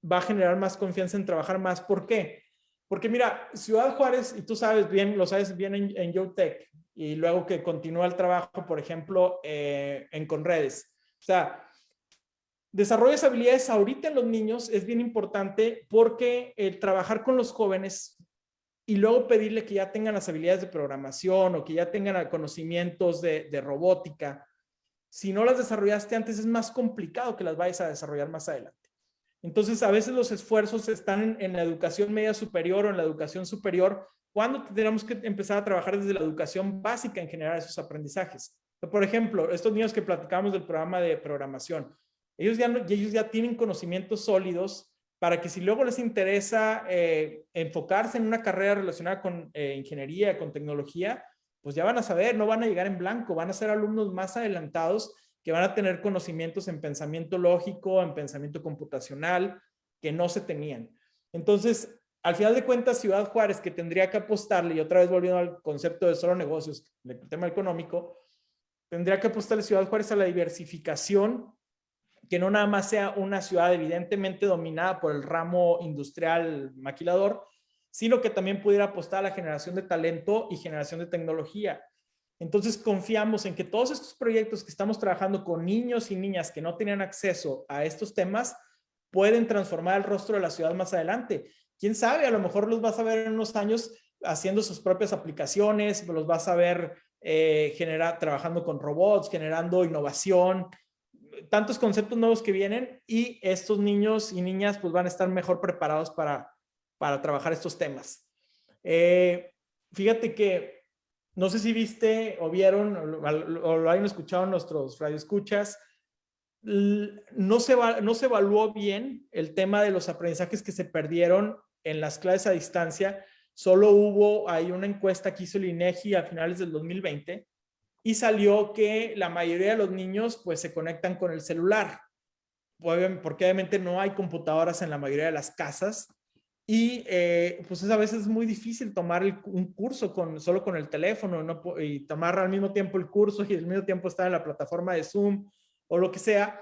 va a generar más confianza en trabajar más. ¿Por qué? Porque mira, Ciudad Juárez, y tú sabes bien, lo sabes bien en, en YoTech, y luego que continúa el trabajo, por ejemplo, eh, en Conredes. O sea, desarrollo habilidades ahorita en los niños es bien importante porque el trabajar con los jóvenes y luego pedirle que ya tengan las habilidades de programación o que ya tengan conocimientos de, de robótica, si no las desarrollaste antes es más complicado que las vayas a desarrollar más adelante. Entonces, a veces los esfuerzos están en, la educación media superior o en la educación superior, cuando tenemos que empezar a trabajar desde la educación básica en generar esos aprendizajes. Por ejemplo, estos niños que platicamos del programa de programación, ellos ya, tienen conocimientos sólidos para que si luego les interesa eh, enfocarse en una carrera relacionada con eh, ingeniería, con tecnología, pues ya van a saber, no van a llegar en blanco, van a ser alumnos más adelantados que van a tener conocimientos en pensamiento lógico, en pensamiento computacional, que no se tenían. Entonces, al final de cuentas, Ciudad Juárez, que tendría que apostarle, y otra vez volviendo al concepto de solo negocios, del tema económico, tendría que apostarle Ciudad Juárez a la diversificación, que no nada más sea una ciudad evidentemente dominada por el ramo industrial maquilador, sino que también pudiera apostar a la generación de talento y generación de tecnología. Entonces confiamos en que todos estos proyectos que estamos trabajando con niños y niñas que no tenían acceso a estos temas pueden transformar el rostro de la ciudad más adelante. Quién sabe, a lo mejor los vas a ver en unos años haciendo sus propias aplicaciones, los vas a ver eh, trabajando con robots, generando innovación, tantos conceptos nuevos que vienen y estos niños y niñas pues van a estar mejor preparados para, para trabajar estos temas. Eh, fíjate que no sé si viste o vieron o, lo hayan escuchado nuestros radioescuchas, no se, no se evaluó bien el tema de los aprendizajes que se perdieron en las clases a distancia. Solo hubo ahí una encuesta que hizo el INEGI a finales del 2020 y salió que la mayoría de los niños pues se conectan con el celular, porque obviamente no hay computadoras en la mayoría de las casas y eh, pues es a veces muy difícil tomar un curso con, solo con el teléfono no, y tomar al mismo tiempo el curso y al mismo tiempo estar en la plataforma de Zoom o lo que sea.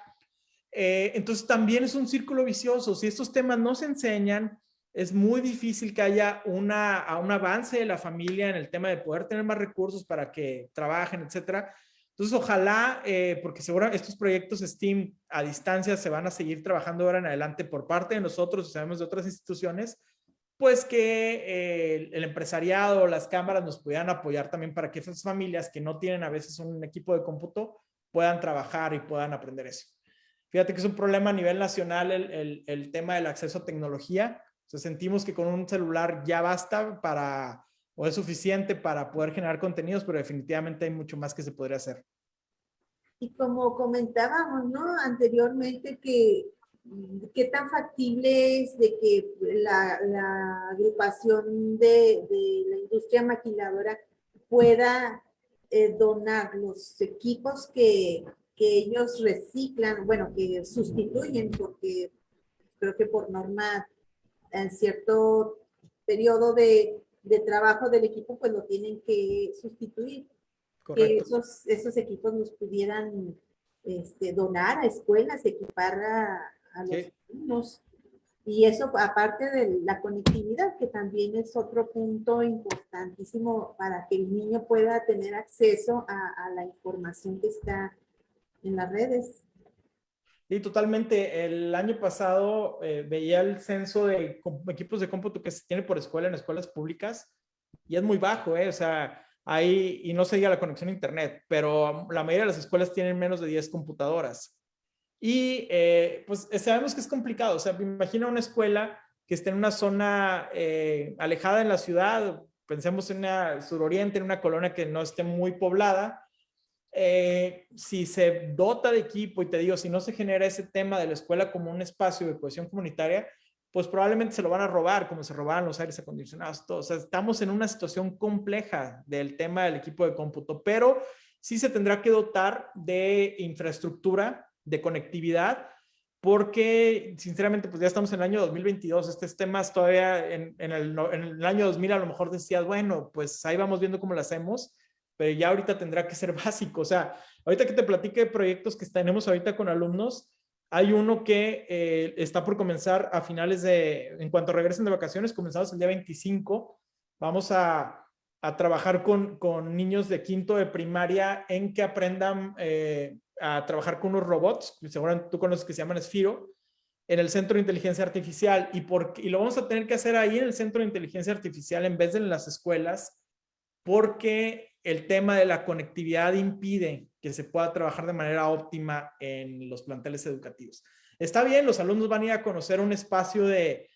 Eh, entonces también es un círculo vicioso. Si estos temas no se enseñan, es muy difícil que haya una, un avance de la familia en el tema de poder tener más recursos para que trabajen, etcétera. Entonces, ojalá, eh, porque seguro estos proyectos STEAM a distancia se van a seguir trabajando ahora en adelante por parte de nosotros, sabemos de otras instituciones, pues que eh, el empresariado, las cámaras nos pudieran apoyar también para que esas familias que no tienen a veces un equipo de cómputo puedan trabajar y puedan aprender eso. Fíjate que es un problema a nivel nacional el, el, el tema del acceso a tecnología. O sea, sentimos que con un celular ya basta para o es suficiente para poder generar contenidos, pero definitivamente hay mucho más que se podría hacer. Y como comentábamos, ¿no? Anteriormente que qué tan factible es de que la, agrupación de, la industria maquiladora pueda eh, donar los equipos que, ellos reciclan, bueno, que sustituyen, porque creo que por norma en cierto periodo de trabajo del equipo, pues lo tienen que sustituir. Que esos, esos equipos nos pudieran este, donar a escuelas, equipar a, los niños. Y eso aparte de la conectividad, que también es otro punto importantísimo para que el niño pueda tener acceso a, a la información que está en las redes. Sí, totalmente. El año pasado eh, veía el censo de equipos de cómputo que se tiene por escuela en escuelas públicas y es muy bajo, ¿eh? O sea, hay, y no se diga la conexión a internet, pero la mayoría de las escuelas tienen menos de 10 computadoras. Y eh, pues sabemos que es complicado, o sea, imagina una escuela que esté en una zona eh, alejada en la ciudad, pensemos en una suroriente, en una colonia que no esté muy poblada, eh, si se dota de equipo y te digo, si no se genera ese tema de la escuela como un espacio de cohesión comunitaria, pues probablemente se lo van a robar, como se robaban los aires acondicionados, todo. O sea, estamos en una situación compleja del tema del equipo de cómputo, pero sí se tendrá que dotar de infraestructura, de conectividad, porque sinceramente pues ya estamos en el año 2022, estos temas todavía en, en, el, en el año 2000 a lo mejor decías, bueno, pues ahí vamos viendo cómo lo hacemos, pero ya ahorita tendrá que ser básico. O sea, ahorita que te platique de proyectos que tenemos ahorita con alumnos, hay uno que eh, está por comenzar a finales de, en cuanto regresen de vacaciones, comenzamos el día 25, vamos a, a trabajar con, con, niños de quinto de primaria en que aprendan eh, a trabajar con unos robots, seguramente tú conoces que se llaman Esfiro, en el Centro de Inteligencia Artificial. Y, por, y lo vamos a tener que hacer ahí en el Centro de Inteligencia Artificial en vez de en las escuelas, porque el tema de la conectividad impide que se pueda trabajar de manera óptima en los planteles educativos. Está bien, los alumnos van a ir a conocer un espacio de,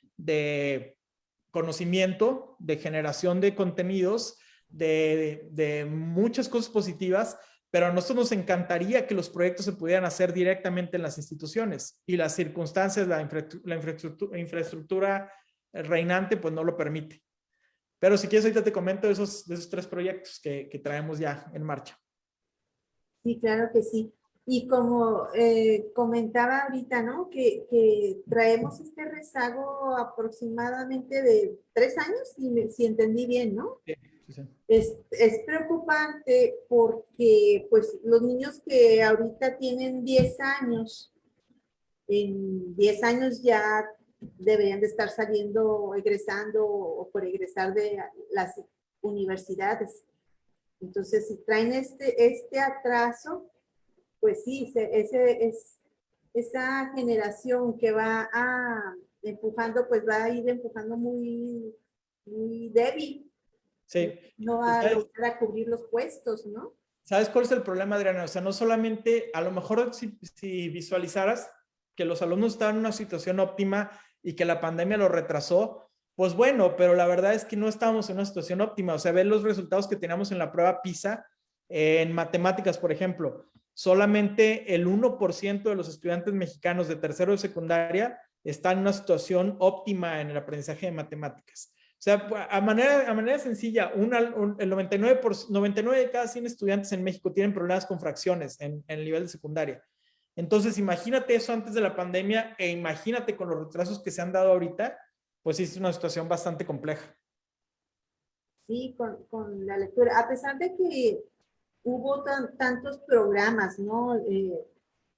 conocimiento, de generación de contenidos, de, muchas cosas positivas, pero a nosotros nos encantaría que los proyectos se pudieran hacer directamente en las instituciones y las circunstancias, la, infraestructura, infraestructura reinante, pues no lo permite. Pero si quieres, ahorita te comento esos, de esos tres proyectos que, que traemos ya en marcha. Sí, claro que sí. Y como eh, comentaba ahorita, ¿no? Que, que, traemos este rezago aproximadamente de tres años, si, si entendí bien, ¿no? Sí, sí. Es, es, preocupante porque pues los niños que ahorita tienen 10 años, en 10 años ya deberían de estar saliendo, egresando o por egresar de las universidades. Entonces, si traen este, este atraso, pues sí, ese, es, esa generación que va a empujando, pues va a ir empujando muy, muy débil. Sí. No va a lograr a cubrir los puestos, ¿no? ¿Sabes cuál es el problema, Adriana? O sea, no solamente, a lo mejor si, si visualizaras que los alumnos estaban en una situación óptima y que la pandemia lo retrasó, pues bueno, pero la verdad es que no estábamos en una situación óptima. O sea, ver los resultados que teníamos en la prueba PISA, en matemáticas, por ejemplo, solamente el 1% de los estudiantes mexicanos de tercero de secundaria están en una situación óptima en el aprendizaje de matemáticas. O sea, a manera, a manera sencilla, el 99, por, 99 de cada 100 estudiantes en México tienen problemas con fracciones en el nivel de secundaria. Entonces, imagínate eso antes de la pandemia e imagínate con los retrasos que se han dado ahorita, pues es una situación bastante compleja. Sí, con, con la lectura. A pesar de que hubo tantos programas, ¿no? Eh,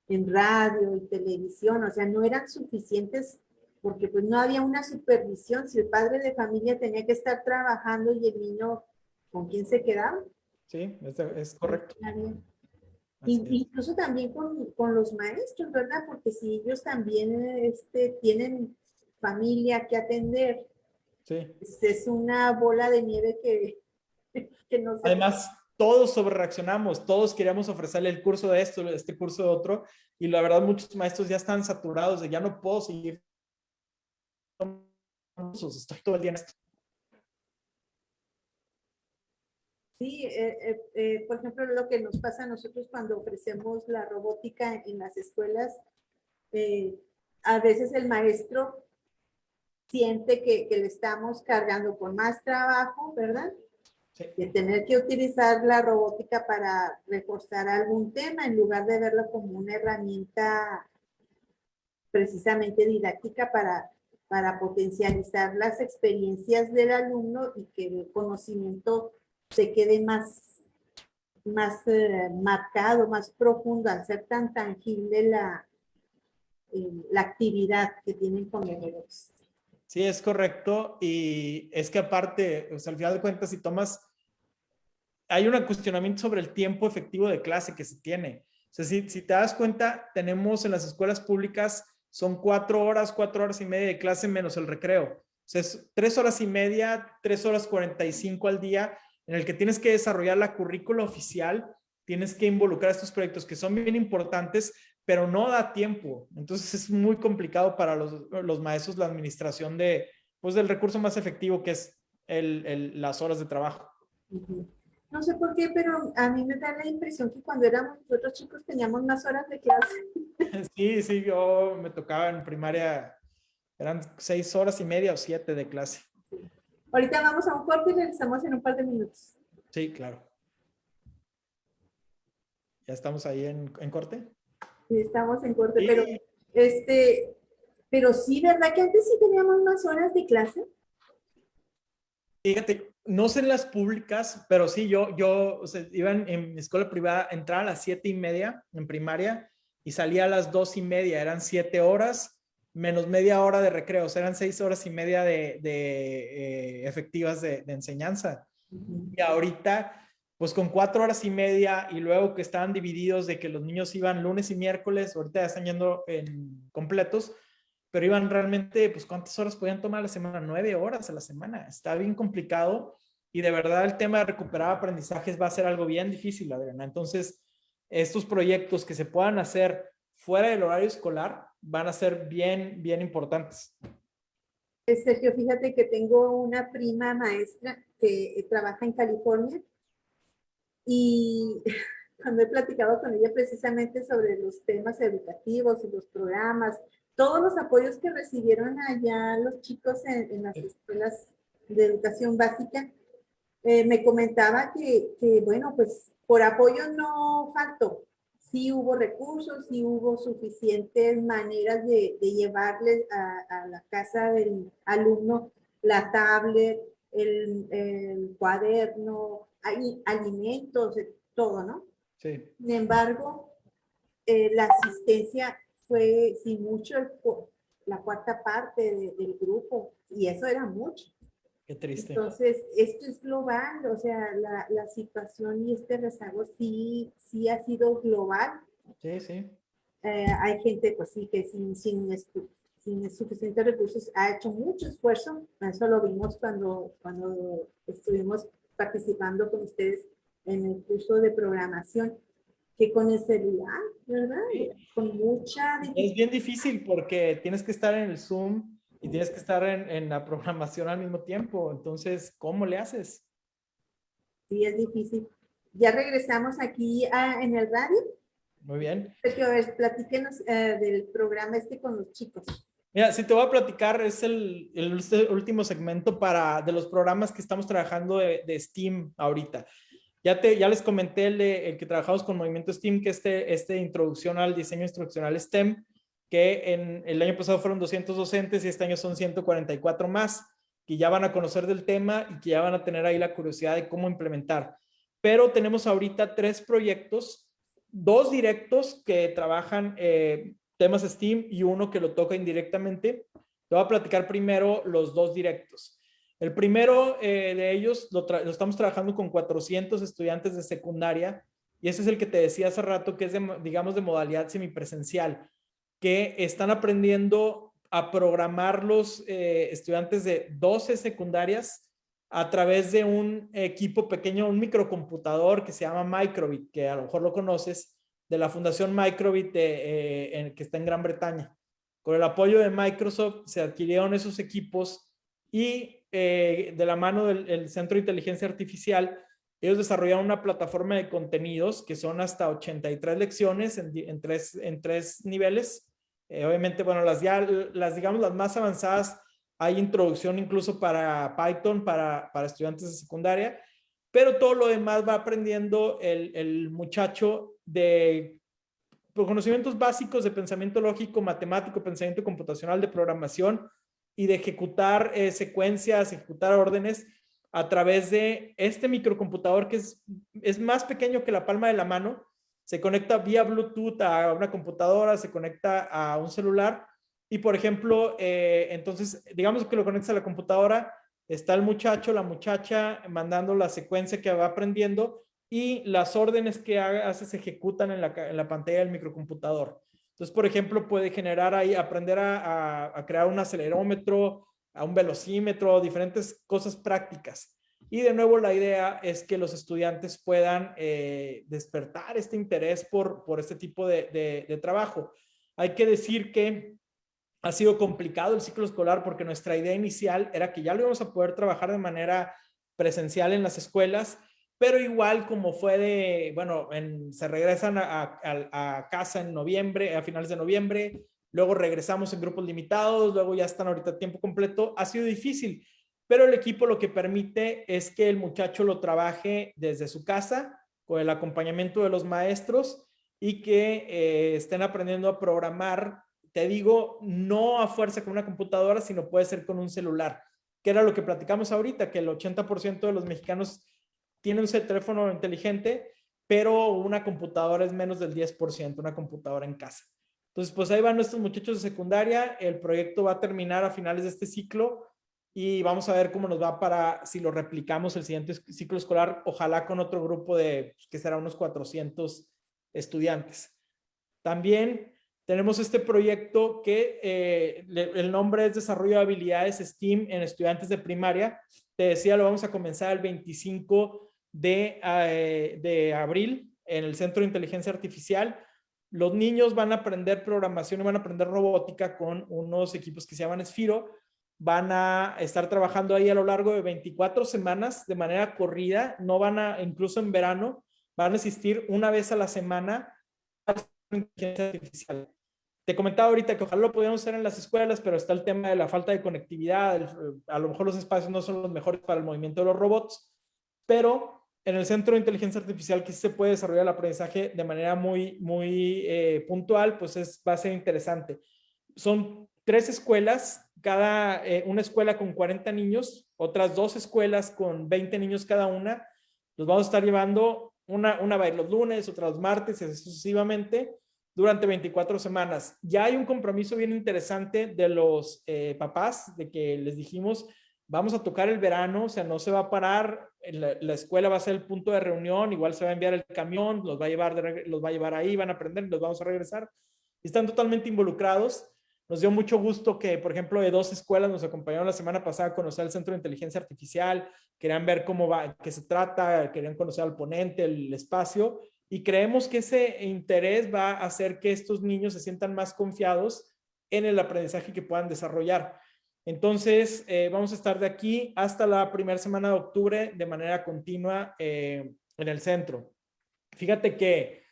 en radio y televisión, o sea, no eran suficientes porque pues no había una supervisión. Si el padre de familia tenía que estar trabajando y el niño, ¿con quién se quedaba? Sí, es, es correcto. Incluso también con, con, los maestros, ¿verdad? Porque si ellos también este, tienen familia que atender. Sí. Es una bola de nieve que, que no Además, todos sobrereaccionamos, todos queríamos ofrecerle el curso de esto, este curso de otro, y la verdad muchos maestros ya están saturados de ya no puedo seguir. Estoy todo el día en esto. Sí, eh, eh, eh, por ejemplo, lo que nos pasa a nosotros cuando ofrecemos la robótica en las escuelas, a veces el maestro siente que, le estamos cargando con más trabajo, ¿verdad? De tener que utilizar la robótica para reforzar algún tema en lugar de verlo como una herramienta precisamente didáctica para, para potencializar las experiencias del alumno y que el conocimiento se quede más, más eh, marcado, más profundo al ser tan tangible la, eh, la actividad que tienen con los Sí, es correcto. Y es que aparte, o sea, al final de cuentas, si tomas, hay un cuestionamiento sobre el tiempo efectivo de clase que se tiene. O sea, si, si te das cuenta, tenemos en las escuelas públicas, son cuatro horas, cuatro horas y media de clase menos el recreo. O sea, es tres horas y media, tres horas cuarenta y cinco al día, en el que tienes que desarrollar la currícula oficial, tienes que involucrar estos proyectos que son bien importantes, pero no da tiempo. Entonces es muy complicado para los, maestros la administración de, pues, del recurso más efectivo que es el, las horas de trabajo. No sé por qué, pero a mí me da la impresión que cuando éramos nosotros chicos teníamos más horas de clase. Sí, sí, yo me tocaba en primaria, eran seis horas y media o siete de clase. Ahorita vamos a un corte y regresamos en un par de minutos. Sí, claro. ¿Ya estamos ahí en, en corte? estamos en corte, pero este, pero sí, ¿verdad que antes sí teníamos más horas de clase? Fíjate, no sé en las públicas, pero sí, yo, yo o sea, iba en, mi escuela privada, entraba a las siete y media en primaria y salía a las dos y media, eran siete horas menos media hora de recreo, o sea, eran seis horas y media de, de eh, efectivas de, de enseñanza. Y ahorita pues con cuatro horas y media y luego que estaban divididos de que los niños iban lunes y miércoles, ahorita ya están yendo en completos, pero iban realmente, pues cuántas horas podían tomar a la semana, nueve horas a la semana, está bien complicado y de verdad el tema de recuperar aprendizajes va a ser algo bien difícil, Adriana. Entonces, estos proyectos que se puedan hacer fuera del horario escolar van a ser bien, bien importantes. Sergio, fíjate que tengo una prima maestra que trabaja en California y cuando he platicado con ella precisamente sobre los temas educativos y los programas, todos los apoyos que recibieron allá los chicos en, las escuelas de educación básica, eh, me comentaba que, que, bueno, pues por apoyo no faltó. Sí hubo recursos, sí hubo suficientes maneras de, de llevarles a, a, la casa del alumno la tablet, el, el cuaderno, hay alimentos, todo, ¿no? Sí. Sin embargo, eh, la asistencia fue sin mucho la cuarta parte del grupo y eso era mucho. Qué triste. Entonces, esto es global, o sea, la, la situación y este rezago sí, sí ha sido global. Sí, sí. Eh, hay gente, pues sí, que sin, sin, sin suficientes recursos ha hecho mucho esfuerzo. Eso lo vimos cuando, cuando estuvimos participando con ustedes en el curso de programación, que con el celular, ¿verdad? Con mucha Es bien difícil porque tienes que estar en el Zoom y tienes que estar en, en la programación al mismo tiempo. Entonces, ¿cómo le haces? Sí, es difícil. Ya regresamos aquí a- en el radio. Muy bien. Sergio, a ver, platíquenos eh, del programa este con los chicos. Mira, si te voy a platicar, es el, el ul- último segmento para, de los programas que estamos trabajando de, de STEAM ahorita. Ya, te, ya les comenté el, de- el que trabajamos con Movimiento STEAM, que este, este introducción al diseño instruccional STEM, que en el año pasado fueron 200 docentes y este año son 144 más, que ya van a conocer del tema y que ya van a tener ahí la curiosidad de cómo implementar. Pero tenemos ahorita tres proyectos, dos directos que trabajan eh, temas STEAM y uno que lo toca indirectamente. Te voy a platicar primero los dos directos. El primero eh, de ellos lo, estamos trabajando con 400 estudiantes de secundaria y ese es el que te decía hace rato que es, de, mo- digamos, de modalidad semipresencial, que están aprendiendo a programar los eh, estudiantes de 12 secundarias a través de un equipo pequeño, un microcomputador que se llama Microbit, que a lo mejor lo conoces, de la Fundación Microbit eh, que está en Gran Bretaña. Con el apoyo de Microsoft se adquirieron esos equipos y eh, de la mano del el Centro de Inteligencia Artificial, ellos desarrollaron una plataforma de contenidos que son hasta 83 lecciones en, en tres, en tres niveles. Eh, obviamente, bueno, las ya, las digamos, las más avanzadas, hay introducción incluso para Python, para, para estudiantes de secundaria, pero todo lo demás va aprendiendo el, el muchacho de por conocimientos básicos de pensamiento lógico, matemático, pensamiento computacional, de programación y de ejecutar eh, secuencias, ejecutar órdenes a través de este microcomputador que es, es más pequeño que la palma de la mano. Se conecta vía Bluetooth a una computadora, se conecta a un celular y, por ejemplo, eh, entonces, digamos que lo conectas a la computadora, está el muchacho, la muchacha mandando la secuencia que va aprendiendo y las órdenes que hace se ejecutan en la, en la pantalla del microcomputador. Entonces, por ejemplo, puede generar ahí, aprender a crear un acelerómetro, a un velocímetro, diferentes cosas prácticas. Y de nuevo, la idea es que los estudiantes puedan eh, despertar este interés por, por este tipo de, de- trabajo. Hay que decir que ha sido complicado el ciclo escolar porque nuestra idea inicial era que ya lo íbamos a poder trabajar de manera presencial en las escuelas, pero igual como fue de, bueno, en- se regresan a casa en noviembre, a finales de noviembre, luego regresamos en grupos limitados, luego ya están ahorita a tiempo completo, ha sido difícil, pero el equipo lo que permite es que el muchacho lo trabaje desde su casa, con el acompañamiento de los maestros y que eh, estén aprendiendo a programar, te digo, no a fuerza con una computadora, sino puede ser con un celular, que era lo que platicamos ahorita, que el 80% de los mexicanos tiene un teléfono inteligente, pero una computadora es menos del 10%, una computadora en casa. Entonces, pues ahí van nuestros muchachos de secundaria. El proyecto va a terminar a finales de este ciclo y vamos a ver cómo nos va para si lo replicamos el siguiente ciclo escolar, ojalá con otro grupo de, pues, que será unos 400 estudiantes. También tenemos este proyecto que eh, el nombre es Desarrollo de Habilidades STEAM en estudiantes de primaria. Te decía, lo vamos a comenzar el 25 de, eh, de abril en el Centro de Inteligencia Artificial. Los niños van a aprender programación y van a aprender robótica con unos equipos que se llaman Esfiro. Van a estar trabajando ahí a lo largo de 24 semanas de manera corrida. No van a, incluso en verano, van a asistir una vez a la semana a la inteligencia artificial. Te comentaba ahorita que ojalá lo pudiéramos hacer en las escuelas, pero está el tema de la falta de conectividad. a lo mejor los espacios no son los mejores para el movimiento de los robots, pero en el Centro de Inteligencia Artificial que se puede desarrollar el aprendizaje de manera muy, muy eh, puntual, pues es, va a ser interesante. Son tres escuelas, cada, eh, una escuela con 40 niños, otras dos escuelas con 20 niños cada una. Los vamos a estar llevando, una, una va a ir los lunes, otra los martes, y así sucesivamente, durante 24 semanas. Ya hay un compromiso bien interesante de los eh, papás, de que les dijimos, vamos a tocar el verano, o sea, no se va a parar, la, la, escuela va a ser el punto de reunión, igual se va a enviar el camión, los va a llevar, los va a llevar ahí, van a aprender, los vamos a regresar. Están totalmente involucrados. Nos dio mucho gusto que, por ejemplo, de dos escuelas nos acompañaron la semana pasada a conocer el Centro de Inteligencia Artificial, querían ver cómo va, qué se trata, querían conocer al ponente, el espacio, y creemos que ese interés va a hacer que estos niños se sientan más confiados en el aprendizaje que puedan desarrollar. Entonces, eh, vamos a estar de aquí hasta la primera semana de octubre de manera continua eh, en el centro. Fíjate que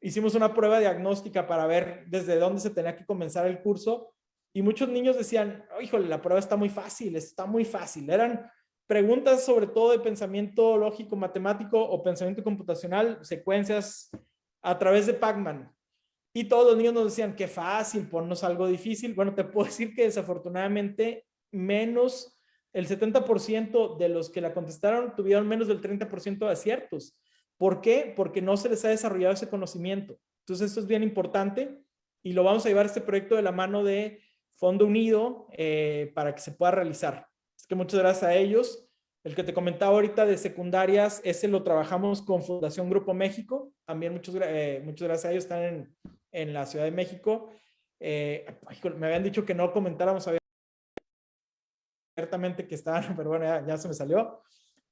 hicimos una prueba diagnóstica para ver desde dónde se tenía que comenzar el curso y muchos niños decían, oh, híjole, la prueba está muy fácil, está muy fácil. Eran preguntas sobre todo de pensamiento lógico, matemático o pensamiento computacional, secuencias a través de Pacman. Y todos los niños nos decían, qué fácil, ponnos algo difícil. Bueno, te puedo decir que desafortunadamente menos, el 70% de los que la contestaron tuvieron menos del 30% de aciertos. ¿Por qué? Porque no se les ha desarrollado ese conocimiento. Entonces, esto es bien importante y lo vamos a llevar este proyecto de la mano de Fondo Unido eh, para que se pueda realizar. Es que muchas gracias a ellos. El que te comentaba ahorita de secundarias, ese lo trabajamos con Fundación Grupo México. También muchas, eh, muchas gracias a ellos, están en, en la Ciudad de México. Eh, me habían dicho que no comentáramos abiertamente que estaban, pero bueno, ya, se me salió.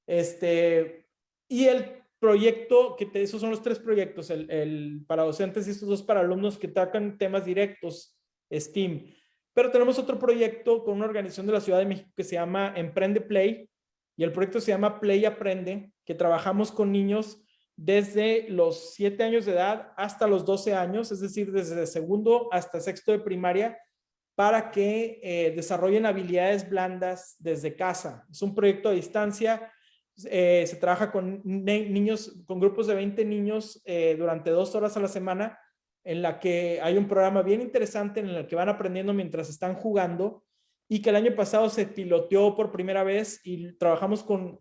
Este, y el proyecto, que te, esos son los tres proyectos, el, el, para docentes y estos dos para alumnos que tocan temas directos, STEAM. Pero tenemos otro proyecto con una organización de la Ciudad de México que se llama Emprende Play, y el proyecto se llama Play Aprende, que trabajamos con niños desde los 7 años de edad hasta los 12 años, es decir, desde segundo hasta sexto de primaria, para que eh, desarrollen habilidades blandas desde casa. Es un proyecto a distancia, eh, se trabaja con niños, con grupos de 20 niños eh, durante dos horas a la semana, en la que hay un programa bien interesante en el que van aprendiendo mientras están jugando y que el año pasado se piloteó por primera vez y trabajamos con,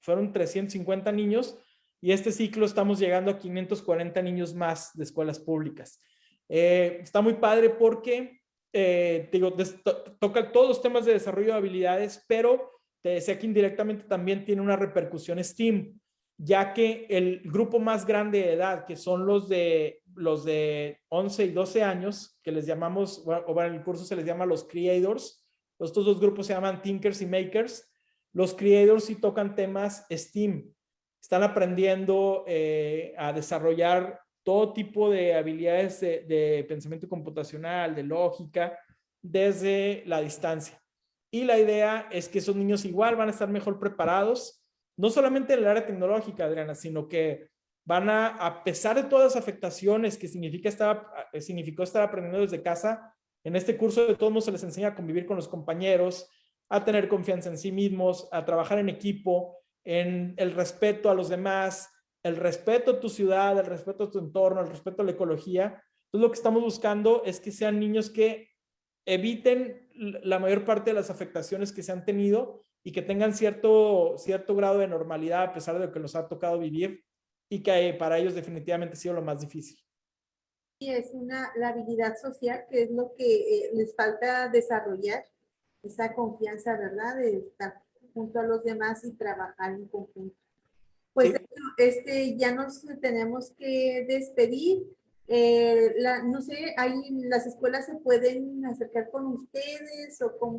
fueron 350 niños y este ciclo estamos llegando a 540 niños más de escuelas públicas. Eh, está muy padre porque, eh, digo, toca todos los temas de desarrollo de habilidades, pero te decía que indirectamente también tiene una repercusión STEAM, ya que el grupo más grande de edad, que son los de, los de 11 y 12 años, que les llamamos, o en el curso se les llama los creators, estos dos grupos se llaman thinkers y makers, los creators sí tocan temas STEAM, están aprendiendo eh, a desarrollar todo tipo de habilidades de, pensamiento computacional, de lógica, desde la distancia. Y la idea es que esos niños igual van a estar mejor preparados, no solamente en el área tecnológica, Adriana, sino que van a, a pesar de todas las afectaciones que significa estar, eh, significó estar aprendiendo desde casa, en este curso de todos modos se les enseña a convivir con los compañeros, a tener confianza en sí mismos, a trabajar en equipo, en el respeto a los demás, el respeto a tu ciudad, el respeto a tu entorno, el respeto a la ecología. Entonces lo que estamos buscando es que sean niños que eviten la mayor parte de las afectaciones que se han tenido y que tengan cierto, cierto grado de normalidad a pesar de lo que nos ha tocado vivir y que para ellos definitivamente ha sido lo más difícil. Y es una, la habilidad social que es lo que eh, les falta desarrollar, esa confianza, ¿verdad? De estar junto a los demás y trabajar en conjunto. Pues este, ya nos tenemos que despedir. Eh, la, no sé, ahí las escuelas se pueden acercar con ustedes o como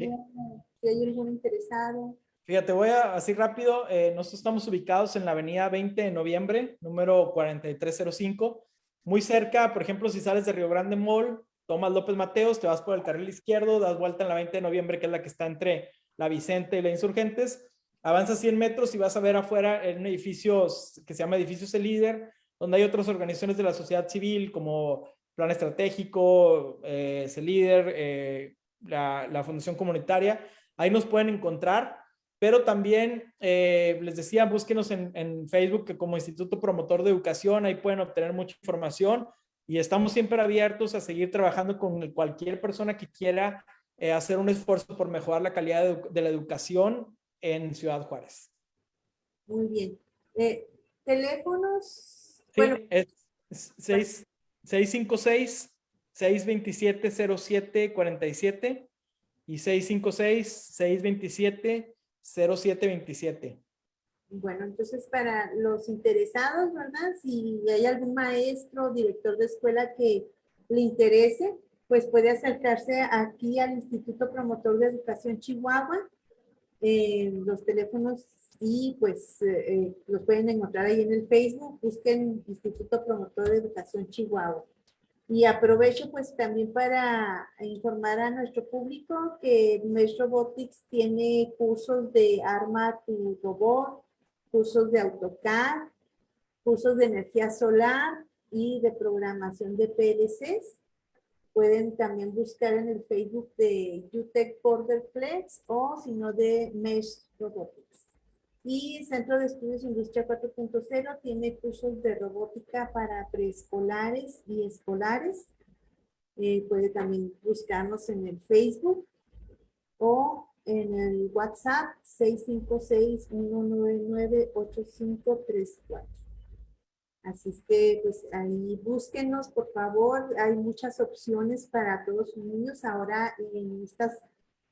si hay algún interesado. Fíjate, voy a así rápido. Eh, nosotros estamos ubicados en la avenida 20 de noviembre, número 4305. Muy cerca, por ejemplo, si sales de Río Grande Mall, tomas López Mateos, te vas por el carril izquierdo, das vuelta en la 20 de noviembre, que es la que está entre la Vicente y la Insurgentes, avanza 100 metros y vas a ver afuera en un edificio que se llama Edificios El Líder, donde hay otras organizaciones de la sociedad civil como Plan Estratégico, eh, Líder, eh, la, Fundación Comunitaria. Ahí nos pueden encontrar, pero también eh, les decía, búsquenos en, en, Facebook que como Instituto Promotor de Educación, ahí pueden obtener mucha información y estamos siempre abiertos a seguir trabajando con cualquier persona que quiera eh, hacer un esfuerzo por mejorar la calidad de, la educación en Ciudad Juárez. Muy bien. Eh, ¿Teléfonos? Sí, bueno. es 656-627-0747 y 656-627-0727. Bueno, entonces para los interesados, ¿verdad? Si hay algún maestro, director de escuela que le interese, pues puede acercarse aquí al Instituto Promotor de Educación Chihuahua. Eh, los teléfonos y pues eh, eh, los pueden encontrar ahí en el Facebook. Busquen Instituto Promotor de Educación Chihuahua. Y aprovecho pues también para informar a nuestro público que Mesh Robotics tiene cursos de arma tu robot, cursos de AutoCAD, cursos de energía solar y de programación de PLCs. Pueden también buscar en el Facebook de UTEC Borderplex o si no de Mesh Robotics. Y Centro de Estudios Industria 4.0 tiene cursos de robótica para preescolares y escolares. Eh, puede también buscarnos en el Facebook o en el WhatsApp 656-199-8534. Así que pues ahí búsquenos por favor, hay muchas opciones para todos sus niños ahora en estas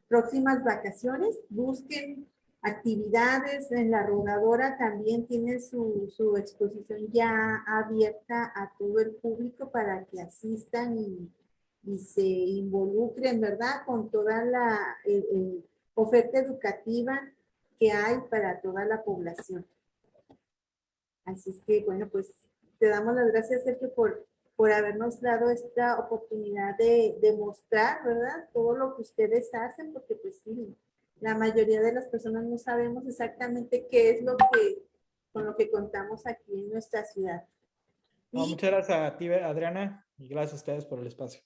próximas vacaciones, busquen actividades en la rodadora también tiene su, su, exposición ya abierta a todo el público para que asistan y se involucren, ¿verdad? Con toda la oferta educativa que hay para toda la población. Así es que, bueno, pues te damos las gracias, Sergio, por, por habernos dado esta oportunidad de, de mostrar, ¿verdad? Todo lo que ustedes hacen, porque pues sí, la mayoría de las personas no sabemos exactamente qué es lo que, con lo que contamos aquí en nuestra ciudad. muchas gracias a ti, Adriana, y gracias a ustedes por el espacio.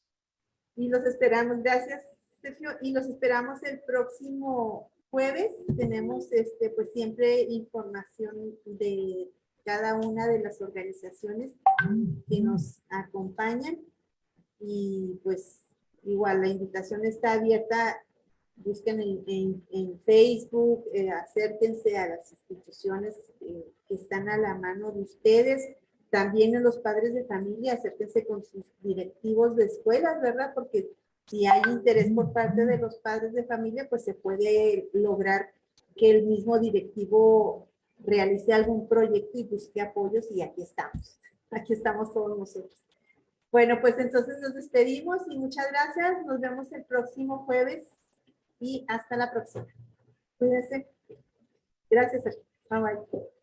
Y los esperamos, gracias, Sergio, y los esperamos el próximo jueves. Tenemos, este, pues siempre información de cada una de las organizaciones que nos acompañan. Y pues igual la invitación está abierta busquen en, Facebook, eh, acérquense a las instituciones eh, que están a la mano de ustedes, también en los padres de familia, acérquense con sus directivos de escuelas, ¿verdad? Porque si hay interés por parte de los padres de familia, pues se puede lograr que el mismo directivo realice algún proyecto y busque apoyos y aquí estamos, aquí estamos todos nosotros. Bueno, pues entonces nos despedimos y muchas gracias. Nos vemos el próximo jueves y hasta la próxima. Cuídense. Gracias. Bye bye.